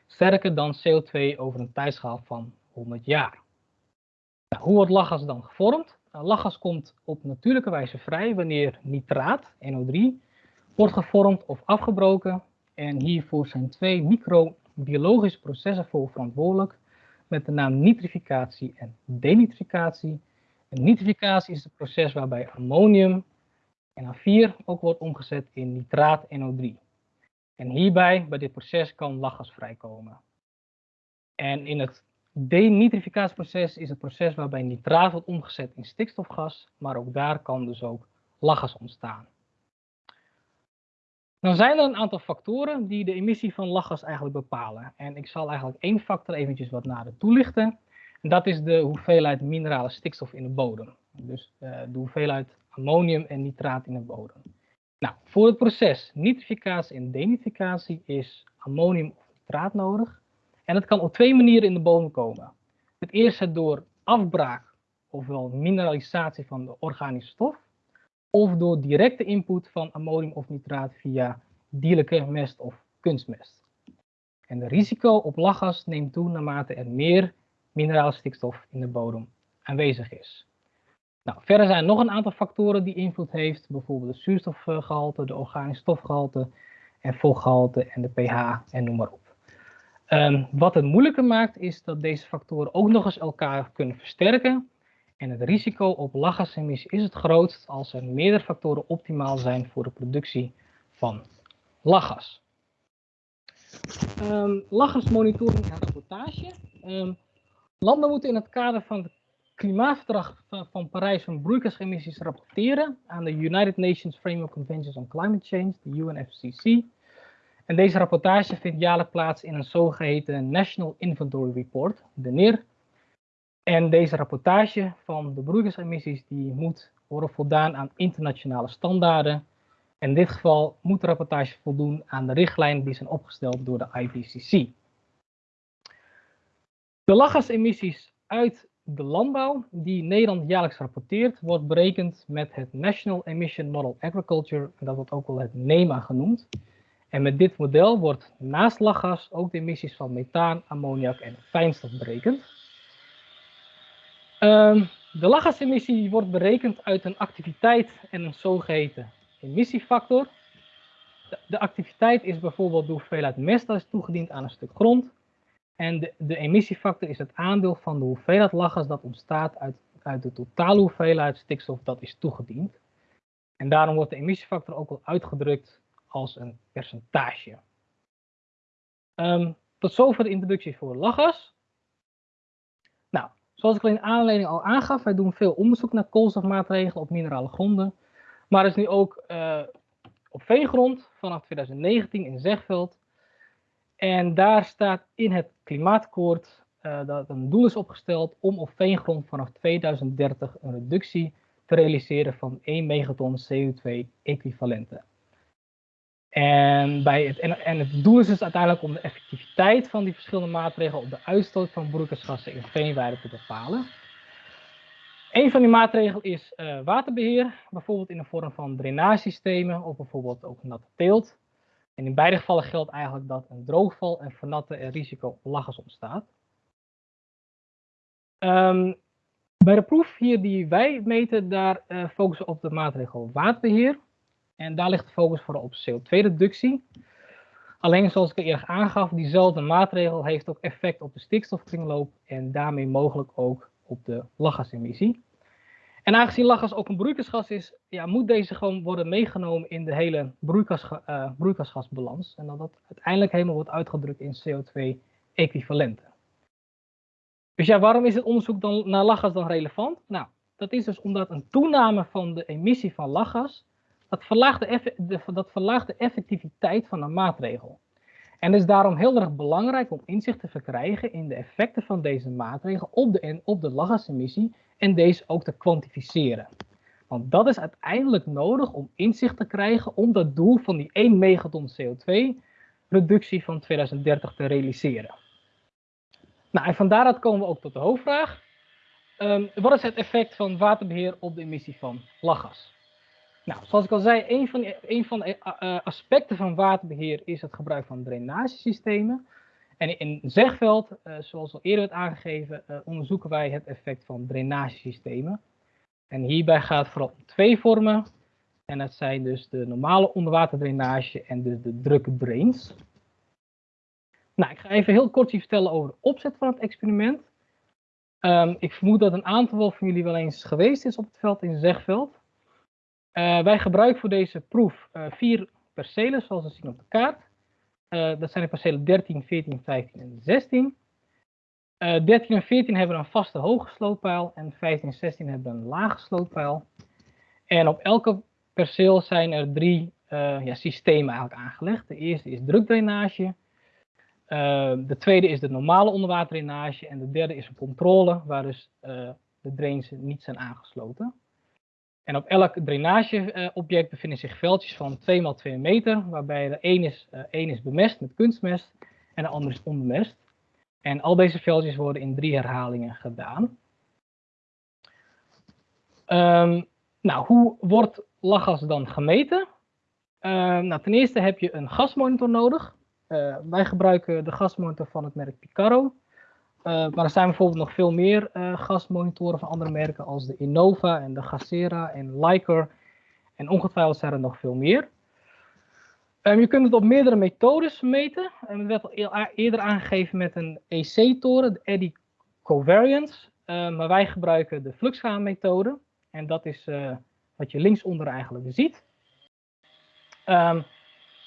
sterker dan CO2 over een tijdschaal van 100 jaar. Nou, hoe wordt lachgas dan gevormd? Nou, lachgas komt op natuurlijke wijze vrij wanneer nitraat, NO3, wordt gevormd of afgebroken. En hiervoor zijn twee microbiologische processen voor verantwoordelijk met de naam nitrificatie en denitrificatie. En nitrificatie is het proces waarbij ammonium NH4 ook wordt omgezet in nitraat NO3. En hierbij, bij dit proces, kan lachgas vrijkomen. En in het denitrificatieproces is het proces waarbij nitraat wordt omgezet in stikstofgas, maar ook daar kan dus ook lachgas ontstaan. Dan zijn er een aantal factoren die de emissie van lachgas eigenlijk bepalen. En ik zal eigenlijk één factor eventjes wat nader toelichten. En dat is de hoeveelheid minerale stikstof in de bodem. Dus uh, de hoeveelheid ammonium en nitraat in de bodem. Nou, voor het proces nitrificatie en denitrificatie is ammonium of nitraat nodig. En dat kan op twee manieren in de bodem komen. Het eerste door afbraak, ofwel mineralisatie van de organische stof. Of door directe input van ammonium of nitraat via dierlijke mest of kunstmest. En het risico op lachgas neemt toe naarmate er meer minerale stikstof in de bodem aanwezig is. Nou, verder zijn er nog een aantal factoren die invloed heeft, bijvoorbeeld de zuurstofgehalte, de organische stofgehalte en vochtgehalte en de pH en noem maar op. Um, wat het moeilijker maakt is dat deze factoren ook nog eens elkaar kunnen versterken en het risico op lachgasemissie is het grootst als er meerdere factoren optimaal zijn voor de productie van lachgas. Um, lachgasmonitoring en rapportage. Um, landen moeten in het kader van het klimaatverdrag van Parijs van broeikasemissies rapporteren aan de United Nations Framework Conventions on Climate Change, de UNFCCC. En deze rapportage vindt jaarlijks plaats in een zogeheten National Inventory Report, de NIR. En deze rapportage van de broeikasemissies die moet worden voldaan aan internationale standaarden. In dit geval moet de rapportage voldoen aan de richtlijnen die zijn opgesteld door de IPCC. De lachgasemissies uit de landbouw, die Nederland jaarlijks rapporteert, wordt berekend met het National Emission Model Agriculture, en dat wordt ook wel het NEMA genoemd. En met dit model wordt naast lachgas ook de emissies van methaan, ammoniak en fijnstof berekend. Um, de lachgasemissie wordt berekend uit een activiteit en een zogeheten emissiefactor. De, de activiteit is bijvoorbeeld de hoeveelheid mest dat is toegediend aan een stuk grond. En de, de, emissiefactor is het aandeel van de hoeveelheid lachgas dat ontstaat uit, uit de totale hoeveelheid stikstof dat is toegediend. En daarom wordt de emissiefactor ook wel uitgedrukt als een percentage. Um, tot zover de introductie voor lachgas. Zoals ik al in aanleiding al aangaf, wij doen veel onderzoek naar koolstofmaatregelen op minerale gronden. Maar er is nu ook uh, op veengrond vanaf 2019 in Zegveld en daar staat in het klimaatakkoord uh, dat een doel is opgesteld om op veengrond vanaf 2030 een reductie te realiseren van 1 megaton CO2-equivalenten. En, bij het, en, het doel is dus uiteindelijk om de effectiviteit van die verschillende maatregelen op de uitstoot van broeikasgassen in veenweiden te bepalen. Een van die maatregelen is uh, waterbeheer, bijvoorbeeld in de vorm van drainagesystemen of bijvoorbeeld ook natte teelt. En in beide gevallen geldt eigenlijk dat een droogval en vernatten er risico op lachgas ontstaat. Um, bij de proef hier die wij meten, daar uh, focussen we op de maatregel waterbeheer. En daar ligt de focus vooral op CO2-reductie. Alleen zoals ik eerder aangaf, diezelfde maatregel heeft ook effect op de stikstofkringloop en daarmee mogelijk ook op de lachgasemissie. En aangezien lachgas ook een broeikasgas is, ja, moet deze gewoon worden meegenomen in de hele uh, broeikasgasbalans. En dat dat uiteindelijk helemaal wordt uitgedrukt in CO2-equivalenten. Dus ja, waarom is het onderzoek dan naar lachgas dan relevant? Nou, dat is dus omdat een toename van de emissie van lachgas, dat verlaagt de, dat effectiviteit van een maatregel. En het is daarom heel erg belangrijk om inzicht te verkrijgen in de effecten van deze maatregel op de, op de lachgasemissie en deze ook te kwantificeren. Want dat is uiteindelijk nodig om inzicht te krijgen om dat doel van die 1 megaton CO2 reductie van 2030 te realiseren. Nou, en van daaruit komen we ook tot de hoofdvraag. Um, wat is het effect van waterbeheer op de emissie van lachgas? Nou, zoals ik al zei, een van, een van de uh, aspecten van waterbeheer is het gebruik van drainagesystemen. En in Zegveld, uh, zoals al eerder werd aangegeven, onderzoeken wij het effect van drainagesystemen. En hierbij gaat het vooral om twee vormen. En dat zijn dus de normale onderwaterdrainage en dus de drukke drains. Nou, ik ga even heel kort je vertellen over de opzet van het experiment. Um, ik vermoed dat een aantal van jullie wel eens geweest is op het veld in Zegveld. Uh, wij gebruiken voor deze proef uh, vier percelen, zoals we zien op de kaart. Uh, dat zijn de percelen 13, 14, 15 en 16. 13 en 14 hebben een vaste hoge slootpeil en 15 en 16 hebben een lage slootpeil. En op elke perceel zijn er drie ja, systemen eigenlijk aangelegd. De eerste is drukdrainage. De tweede is de normale onderwaterdrainage en de derde is een controle waar dus de drains niet zijn aangesloten. En op elk drainageobject bevinden zich veldjes van 2 x 2 meter, waarbij de een is, één is bemest met kunstmest en de andere is onbemest. En al deze veldjes worden in drie herhalingen gedaan. Um, nou, hoe wordt lachgas dan gemeten? nou, ten eerste heb je een gasmonitor nodig. Uh, wij gebruiken de gasmonitor van het merk Picaro. Uh, maar er zijn bijvoorbeeld nog veel meer uh, gasmonitoren van andere merken als de Innova en de Gasera en Leica. En ongetwijfeld zijn er nog veel meer. Um, je kunt het op meerdere methodes meten. Um, het werd al eerder aangegeven met een EC-toren, de Eddy Covariance. Um, maar wij gebruiken de fluxgaan-methode. En dat is wat je linksonder eigenlijk ziet.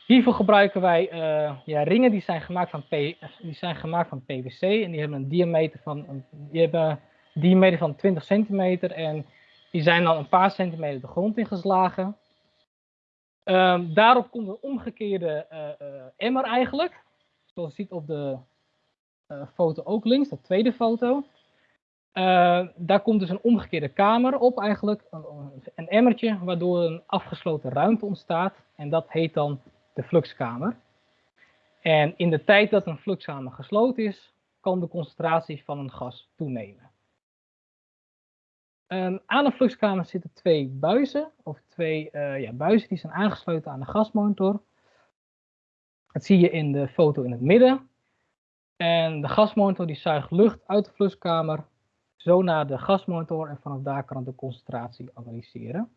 Hiervoor gebruiken wij uh, ja, ringen die zijn, gemaakt van P, die zijn gemaakt van PVC en die hebben een diameter van, hebben een diameter van 20 centimeter en die zijn dan een paar centimeter de grond ingeslagen. Um, daarop komt een omgekeerde uh, uh, emmer eigenlijk, zoals je ziet op de foto ook links, de tweede foto. daar komt dus een omgekeerde kamer op eigenlijk, een, een emmertje, waardoor een afgesloten ruimte ontstaat en dat heet dan de fluxkamer. En in de tijd dat een fluxkamer gesloten is, kan de concentratie van een gas toenemen. Um, aan een fluxkamer zitten twee buizen, of twee uh, ja, buizen die zijn aangesloten aan de gasmonitor. Dat zie je in de foto in het midden. En de gasmonitor die zuigt lucht uit de fluxkamer, zo naar de gasmonitor en vanaf daar kan het de concentratie analyseren.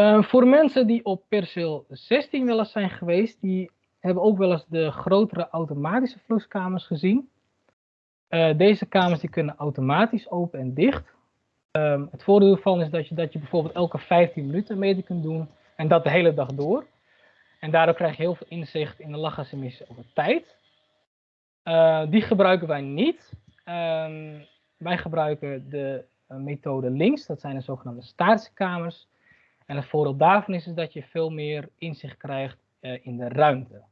Uh, voor mensen die op perceel 16 wel eens zijn geweest, die hebben ook wel eens de grotere automatische fluxkamers gezien. Uh, deze kamers die kunnen automatisch open en dicht. Um, het voordeel ervan is dat je, dat je bijvoorbeeld elke 15 minuten meting kunt doen en dat de hele dag door. En daardoor krijg je heel veel inzicht in de lachgasemissie over tijd. Uh, die gebruiken wij niet. Um, wij gebruiken de methode links, dat zijn de zogenaamde statische kamers. En het voordeel daarvan is, dat je veel meer inzicht krijgt uh, in de ruimte.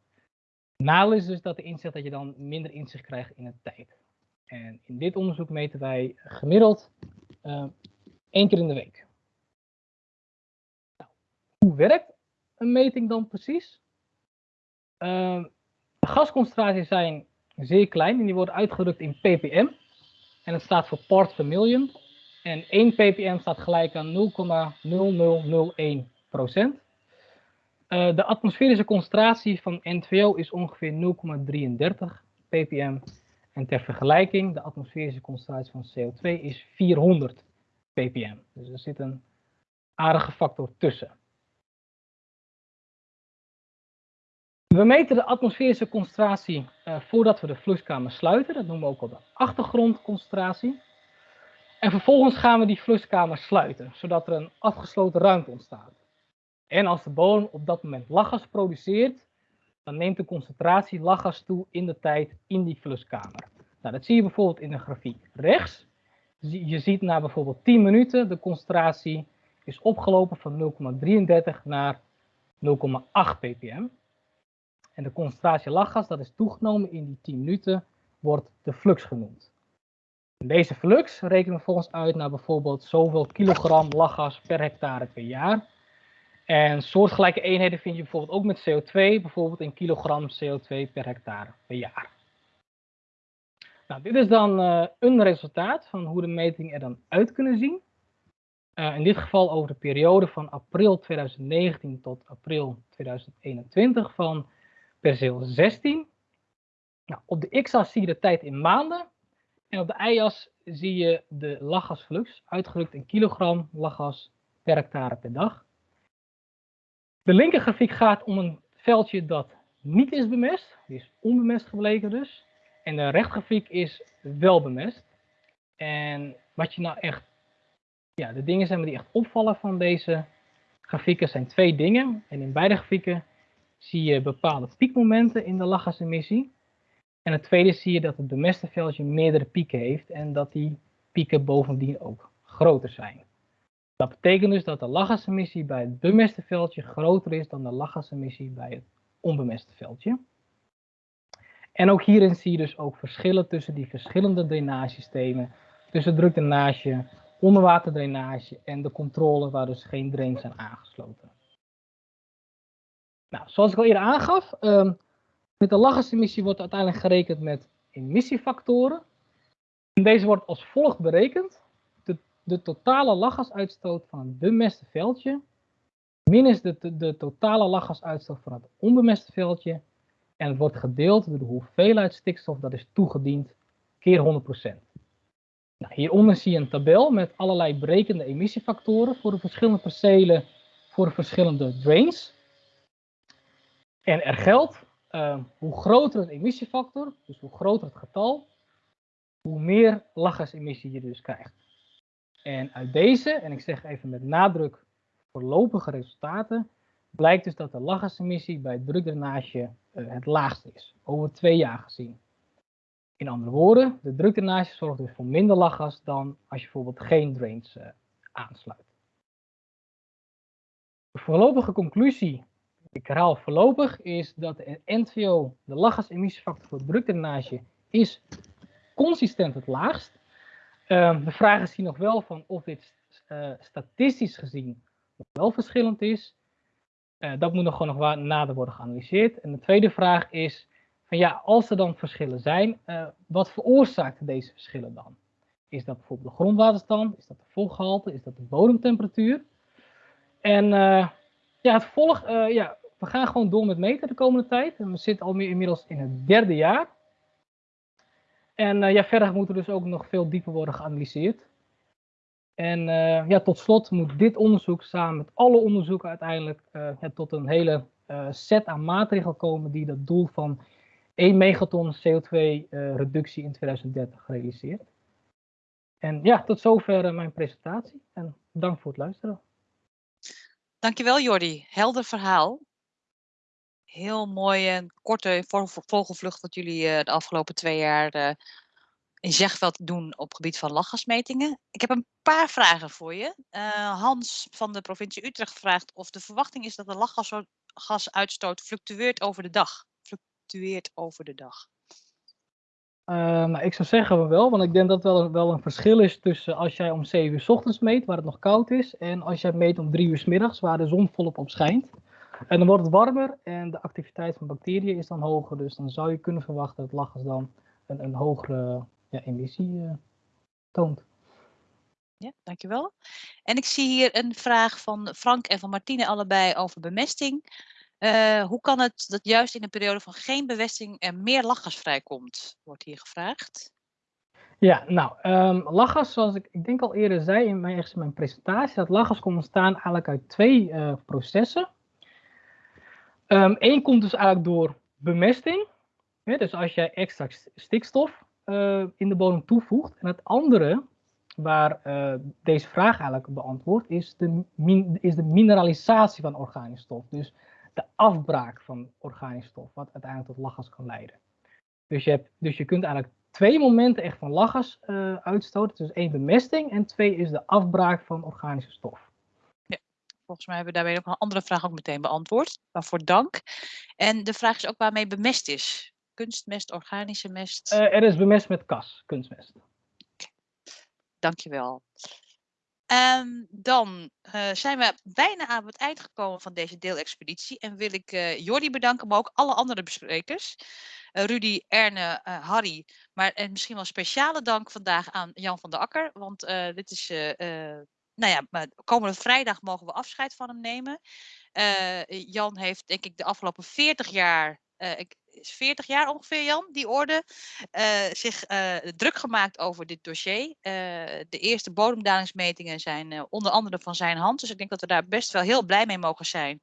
Nadeel is dus dat de inzicht dat je dan minder inzicht krijgt in de tijd. En in dit onderzoek meten wij gemiddeld uh, één keer in de week. Nou, hoe werkt een meting dan precies? Uh, de gasconcentraties zijn zeer klein en die worden uitgedrukt in ppm. En het staat voor part per million. En 1 ppm staat gelijk aan 0,0001 procent. Uh, de atmosferische concentratie van N2O is ongeveer 0,33 ppm. En ter vergelijking, de atmosferische concentratie van CO2 is 400 ppm. Dus er zit een aardige factor tussen. We meten de atmosferische concentratie uh, voordat we de fluxkamer sluiten. Dat noemen we ook al de achtergrondconcentratie. En vervolgens gaan we die fluxkamer sluiten, zodat er een afgesloten ruimte ontstaat. En als de bodem op dat moment lachgas produceert, dan neemt de concentratie lachgas toe in de tijd in die fluxkamer. Nou, dat zie je bijvoorbeeld in de grafiek rechts. Je ziet na bijvoorbeeld 10 minuten de concentratie is opgelopen van 0,33 naar 0,8 ppm. En de concentratie lachgas dat is toegenomen in die 10 minuten wordt de flux genoemd. Deze flux rekenen we volgens uit naar bijvoorbeeld zoveel kilogram lachgas per hectare per jaar. En soortgelijke eenheden vind je bijvoorbeeld ook met CO2, bijvoorbeeld in kilogram CO2 per hectare per jaar. Nou, dit is dan uh, een resultaat van hoe de metingen er dan uit kunnen zien. Uh, in dit geval over de periode van april 2019 tot april 2021 van perceel 16. Nou, op de x-as zie je de tijd in maanden. En op de y-as zie je de lachgasflux, uitgedrukt in kilogram lachgas per hectare per dag. De linkergrafiek gaat om een veldje dat niet is bemest, die is onbemest gebleken dus. En de rechtgrafiek is wel bemest. En wat je nou echt, ja, de dingen zijn die echt opvallen van deze grafieken zijn twee dingen. En in beide grafieken zie je bepaalde piekmomenten in de lachgasemissie. En het tweede zie je dat het bemeste veldje meerdere pieken heeft en dat die pieken bovendien ook groter zijn. Dat betekent dus dat de lachgasemissie bij het bemeste veldje groter is dan de lachgasemissie bij het onbemeste veldje. En ook hierin zie je dus ook verschillen tussen die verschillende drainagesystemen, tussen drukdrainage, onderwaterdrainage en de controle waar dus geen drains zijn aangesloten. Nou, zoals ik al eerder aangaf, um, met de lachgasemissie wordt uiteindelijk gerekend met emissiefactoren. En deze wordt als volgt berekend. De, de totale lachgasuitstoot van het bemeste veldje minus de, de, totale lachgasuitstoot van het onbemeste veldje. En het wordt gedeeld door de hoeveelheid stikstof dat is toegediend keer 100%. Nou, hieronder zie je een tabel met allerlei berekende emissiefactoren voor de verschillende percelen voor de verschillende drains. En er geldt, uh, hoe groter het emissiefactor, dus hoe groter het getal, hoe meer lachgasemissie je dus krijgt. En uit deze, en ik zeg even met nadruk voorlopige resultaten, blijkt dus dat de lachgasemissie bij drukdrainage uh, het laagste is, over twee jaar gezien. In andere woorden, de drukdrainage zorgt dus voor minder lachgas dan als je bijvoorbeeld geen drains uh, aansluit. De voorlopige conclusie, ik herhaal voorlopig, is dat de NVO, de lachgasemissiefactor voor drukdrainage, is consistent het laagst. Uh, de vraag is hier nog wel van of dit uh, statistisch gezien wel verschillend is. Uh, dat moet nog gewoon nog nader worden geanalyseerd. En de tweede vraag is, van ja, als er dan verschillen zijn, uh, wat veroorzaakt deze verschillen dan? Is dat bijvoorbeeld de grondwaterstand? Is dat de vochtgehalte? Is dat de bodemtemperatuur? En ja, het volg, uh, ja, we gaan gewoon door met meten de komende tijd. We zitten al meer inmiddels in het derde jaar. En ja, verder moet er dus ook nog veel dieper worden geanalyseerd. En ja, tot slot moet dit onderzoek samen met alle onderzoeken uiteindelijk tot een hele set aan maatregelen komen die dat doel van 1 megaton CO2-reductie uh, in 2030 gerealiseerd. En ja, tot zover mijn presentatie en dank voor het luisteren. Dankjewel Jordi, helder verhaal. Heel mooi en korte vogelvlucht wat jullie uh, de afgelopen twee jaar uh, in Zegveld doen op gebied van lachgasmetingen. Ik heb een paar vragen voor je. Uh, Hans van de provincie Utrecht vraagt of de verwachting is dat de lachgasuitstoot fluctueert over de dag fluctueert over de dag? Uh, nou, ik zou zeggen wel, want ik denk dat wel, wel een verschil is tussen als jij om 7 uur s ochtends meet, waar het nog koud is, en als jij meet om 3 uur s middags, waar de zon volop op schijnt. En dan wordt het warmer en de activiteit van bacteriën is dan hoger, dus dan zou je kunnen verwachten dat lachgas dan een, een hogere ja, emissie uh, toont. Ja, dankjewel. En ik zie hier een vraag van Frank en van Martine allebei over bemesting. Uh, hoe kan het dat juist in een periode van geen bewesting er meer lachgas vrijkomt, wordt hier gevraagd. Ja, nou, um, lachgas, zoals ik, ik denk al eerder zei in mijn, in mijn presentatie, dat lachgas komt ontstaan eigenlijk uit twee uh, processen. Eén um, komt dus eigenlijk door bemesting. Ja, dus als jij extra stikstof uh, in de bodem toevoegt. En het andere, waar deze vraag eigenlijk beantwoordt, is de, is de mineralisatie van organische stof. Dus de afbraak van organische stof, wat uiteindelijk tot lachgas kan leiden. Dus je, hebt, dus je kunt eigenlijk twee momenten echt van lachgas uh, uitstoten. Dus één bemesting en twee is de afbraak van organische stof. Ja, volgens mij hebben we daarbij ook een andere vraag ook meteen beantwoord. Waarvoor dank. En de vraag is ook waarmee bemest is. Kunstmest, organische mest? Uh, er is bemest met kas, kunstmest. Okay. Dankjewel. Um, dan uh, zijn we bijna aan het eind gekomen van deze deelexpeditie. En wil ik uh, Jordi bedanken, maar ook alle andere besprekers. Uh, Rudy, Erne, Harry. Maar en misschien wel speciale dank vandaag aan Jan van der Akker. Want dit is, nou ja, komende vrijdag mogen we afscheid van hem nemen. Jan heeft denk ik de afgelopen 40 jaar uh, 40 jaar ongeveer, Jan, die orde, uh, zich druk gemaakt over dit dossier. de eerste bodemdalingsmetingen zijn onder andere van zijn hand. Dus ik denk dat we daar best wel heel blij mee mogen zijn.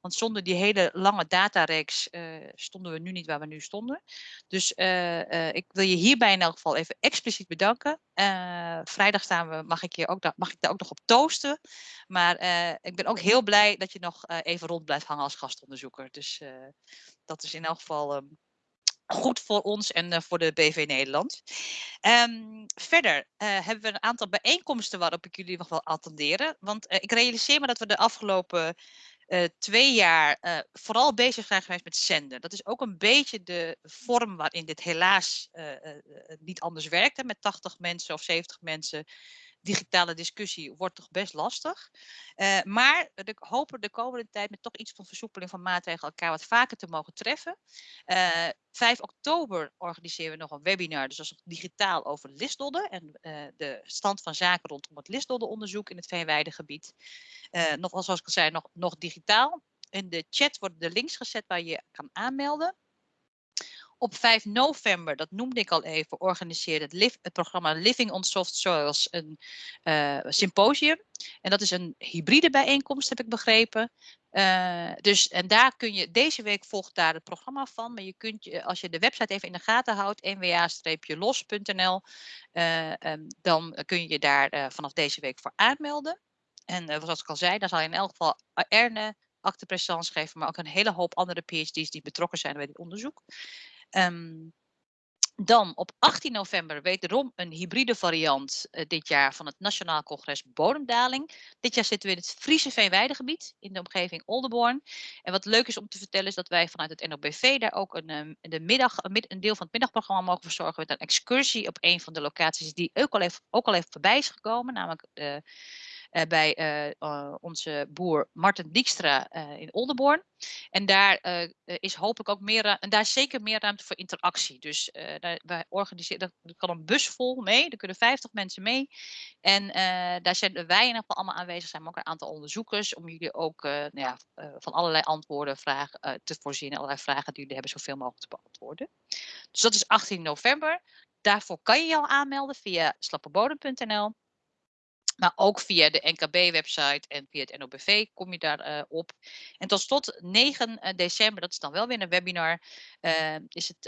Want zonder die hele lange datareeks uh, stonden we nu niet waar we nu stonden. Dus uh, uh, ik wil je hierbij in elk geval even expliciet bedanken. vrijdag staan we, mag ik, je ook, mag ik daar ook nog op toosten. Maar ik ben ook heel blij dat je nog even rond blijft hangen als gastonderzoeker. Dus dat is in elk geval um, goed voor ons en voor de BV Nederland. Um, verder hebben we een aantal bijeenkomsten waarop ik jullie nog wel attenderen. Want ik realiseer me dat we de afgelopen uh, twee jaar uh, vooral bezig zijn geweest met zenden. Dat is ook een beetje de vorm waarin dit helaas uh, niet anders werkt. Met 80 mensen of 70 mensen digitale discussie wordt toch best lastig. Uh, maar we hopen de komende tijd met toch iets van versoepeling van maatregelen elkaar wat vaker te mogen treffen. Uh, 5 oktober organiseren we nog een webinar, dus dat is digitaal over listdodden en uh, de stand van zaken rondom het listdoddenonderzoek in het Veenweidegebied. nog zoals ik al zei, nog, nog digitaal. In de chat worden de links gezet waar je kan aanmelden. Op 5 november, dat noemde ik al even, organiseerde het, het programma Living on Soft Soils een uh, symposium. En dat is een hybride bijeenkomst, heb ik begrepen. Uh, dus, en daar kun je, deze week volgt daar het programma van, maar je kunt als je de website even in de gaten houdt, nwa-los.nl, uh, um, dan kun je daar vanaf deze week voor aanmelden. En zoals ik al zei, dan zal je in elk geval Erne acte geven, maar ook een hele hoop andere PhD's die betrokken zijn bij dit onderzoek. Um, dan op 18 november wederom een hybride variant uh, dit jaar van het Nationaal Congres Bodemdaling. Dit jaar zitten we in het Friese Veenweidegebied in de omgeving Oldenborn. En wat leuk is om te vertellen is dat wij vanuit het NOBV daar ook een, um, de middag, een, deel van het middagprogramma mogen verzorgen met een excursie op een van de locaties die ook al even, ook al even voorbij is gekomen, namelijk de uh, bij uh, onze boer Martin Dijkstra in Oldenborn. En daar is hopelijk ook meer, en daar is zeker meer ruimte voor interactie. Dus daar, wij organiseren, er kan een bus vol mee, er kunnen 50 mensen mee. En daar zijn wij in ieder geval allemaal aanwezig, zijn maar ook een aantal onderzoekers, om jullie ook nou ja, van allerlei antwoorden, vragen te voorzien, allerlei vragen die jullie hebben, zoveel mogelijk te beantwoorden. Dus dat is 18 november. Daarvoor kan je je al aanmelden via slapperbodem.nl. Maar ook via de NKB-website en via het NOBV kom je daar uh, op. En tot slot 9 eh, december, dat is dan wel weer een webinar. Uh, is het,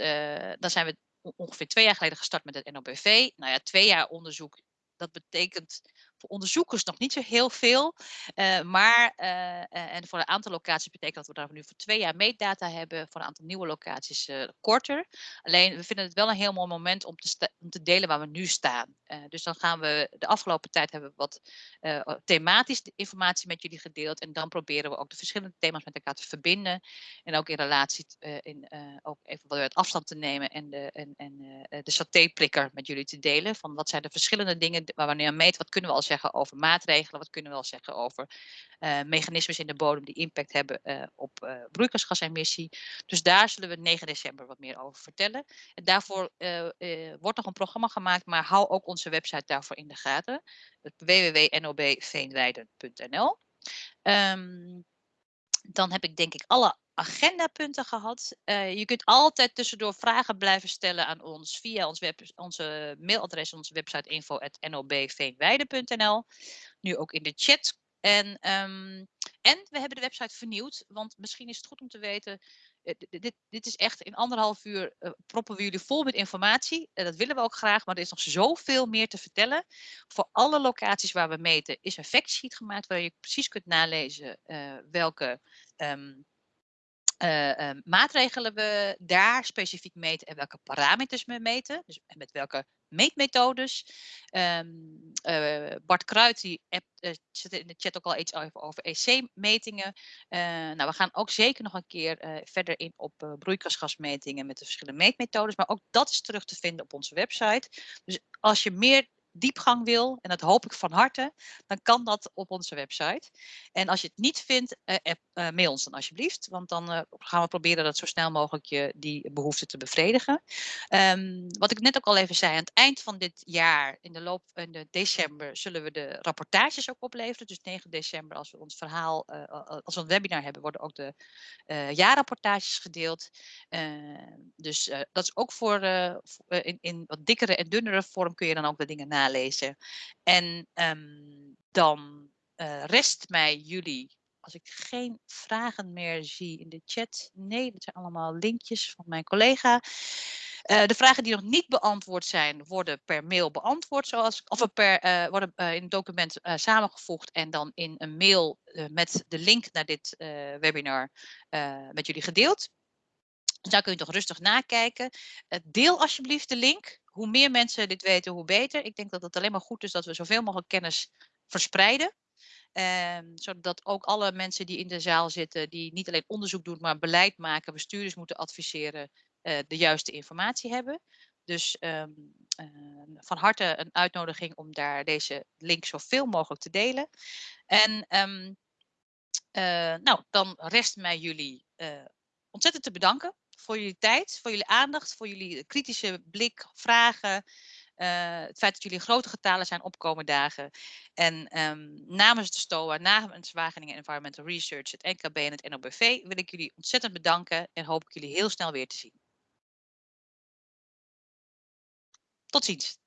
dan zijn we ongeveer twee jaar geleden gestart met het NOBV. Nou ja, twee jaar onderzoek. Dat betekent onderzoekers nog niet zo heel veel. Uh, maar, uh, en voor een aantal locaties betekent dat we daar nu voor twee jaar meetdata hebben. Voor een aantal nieuwe locaties korter. Alleen, we vinden het wel een heel mooi moment om te, om te delen waar we nu staan. dus dan gaan we, de afgelopen tijd hebben we wat thematisch informatie met jullie gedeeld. En dan proberen we ook de verschillende thema's met elkaar te verbinden. En ook in relatie, in, ook even wat afstand te nemen. En de, en, en, de met jullie te delen. Van wat zijn de verschillende dingen waar we nu aan meten. Wat kunnen we als zeggen over maatregelen? Wat kunnen we wel zeggen over uh, mechanismes in de bodem die impact hebben uh, op uh, broeikasgasemissie? Dus daar zullen we 9 december wat meer over vertellen. En daarvoor wordt nog een programma gemaakt, maar hou ook onze website daarvoor in de gaten. www.nobveenweiden.nl ehm, Dan heb ik denk ik alle agendapunten gehad. Uh, je kunt altijd tussendoor vragen blijven stellen aan ons via ons web, onze mailadres, onze website info.nobveenweide.nl. Nu ook in de chat. En, um, en we hebben de website vernieuwd, want misschien is het goed om te weten, uh, dit, dit, is echt in anderhalf uur uh, proppen we jullie vol met informatie. dat willen we ook graag, maar er is nog zoveel meer te vertellen. Voor alle locaties waar we meten is een factsheet gemaakt waar je precies kunt nalezen welke um, uh, uh, maatregelen we daar specifiek meten en welke parameters we meten. Dus met welke meetmethodes. Um, uh, Bart Kruid die app, zit in de chat ook al iets over, over EC-metingen. nou, we gaan ook zeker nog een keer verder in op broeikasgasmetingen met de verschillende meetmethodes. Maar ook dat is terug te vinden op onze website. Dus als je meer diepgang wil, en dat hoop ik van harte, dan kan dat op onze website. En als je het niet vindt, uh, uh, mail ons dan alsjeblieft, want dan uh, gaan we proberen dat zo snel mogelijk je die behoefte te bevredigen. Um, wat ik net ook al even zei, aan het eind van dit jaar, in de loop in de december, zullen we de rapportages ook opleveren. Dus 9 december, als we ons verhaal, als we een webinar hebben, worden ook de jaarrapportages gedeeld. dus dat is ook voor, in, in wat dikkere en dunnere vorm kun je dan ook de dingen nalezen. En um, dan uh, rest mij jullie, als ik geen vragen meer zie in de chat. Nee, dat zijn allemaal linkjes van mijn collega. Uh, de vragen die nog niet beantwoord zijn, worden per mail beantwoord, zoals, of per, uh, worden in het document samengevoegd en dan in een mail met de link naar dit webinar met jullie gedeeld. Dus daar kun je toch rustig nakijken. deel alsjeblieft de link hoe meer mensen dit weten, hoe beter. Ik denk dat het alleen maar goed is dat we zoveel mogelijk kennis verspreiden. Um, zodat ook alle mensen die in de zaal zitten, die niet alleen onderzoek doen, maar beleid maken, bestuurders moeten adviseren, uh, de juiste informatie hebben. Dus um, uh, van harte een uitnodiging om daar deze link zoveel mogelijk te delen. En uh, nou, dan rest mij jullie ontzettend te bedanken voor jullie tijd, voor jullie aandacht, voor jullie kritische blik, vragen. Uh, het feit dat jullie grote getalen zijn opkomen dagen. En um, namens de STOA, namens Wageningen Environmental Research, het NKB en het NOBV wil ik jullie ontzettend bedanken en hoop ik jullie heel snel weer te zien. Tot ziens.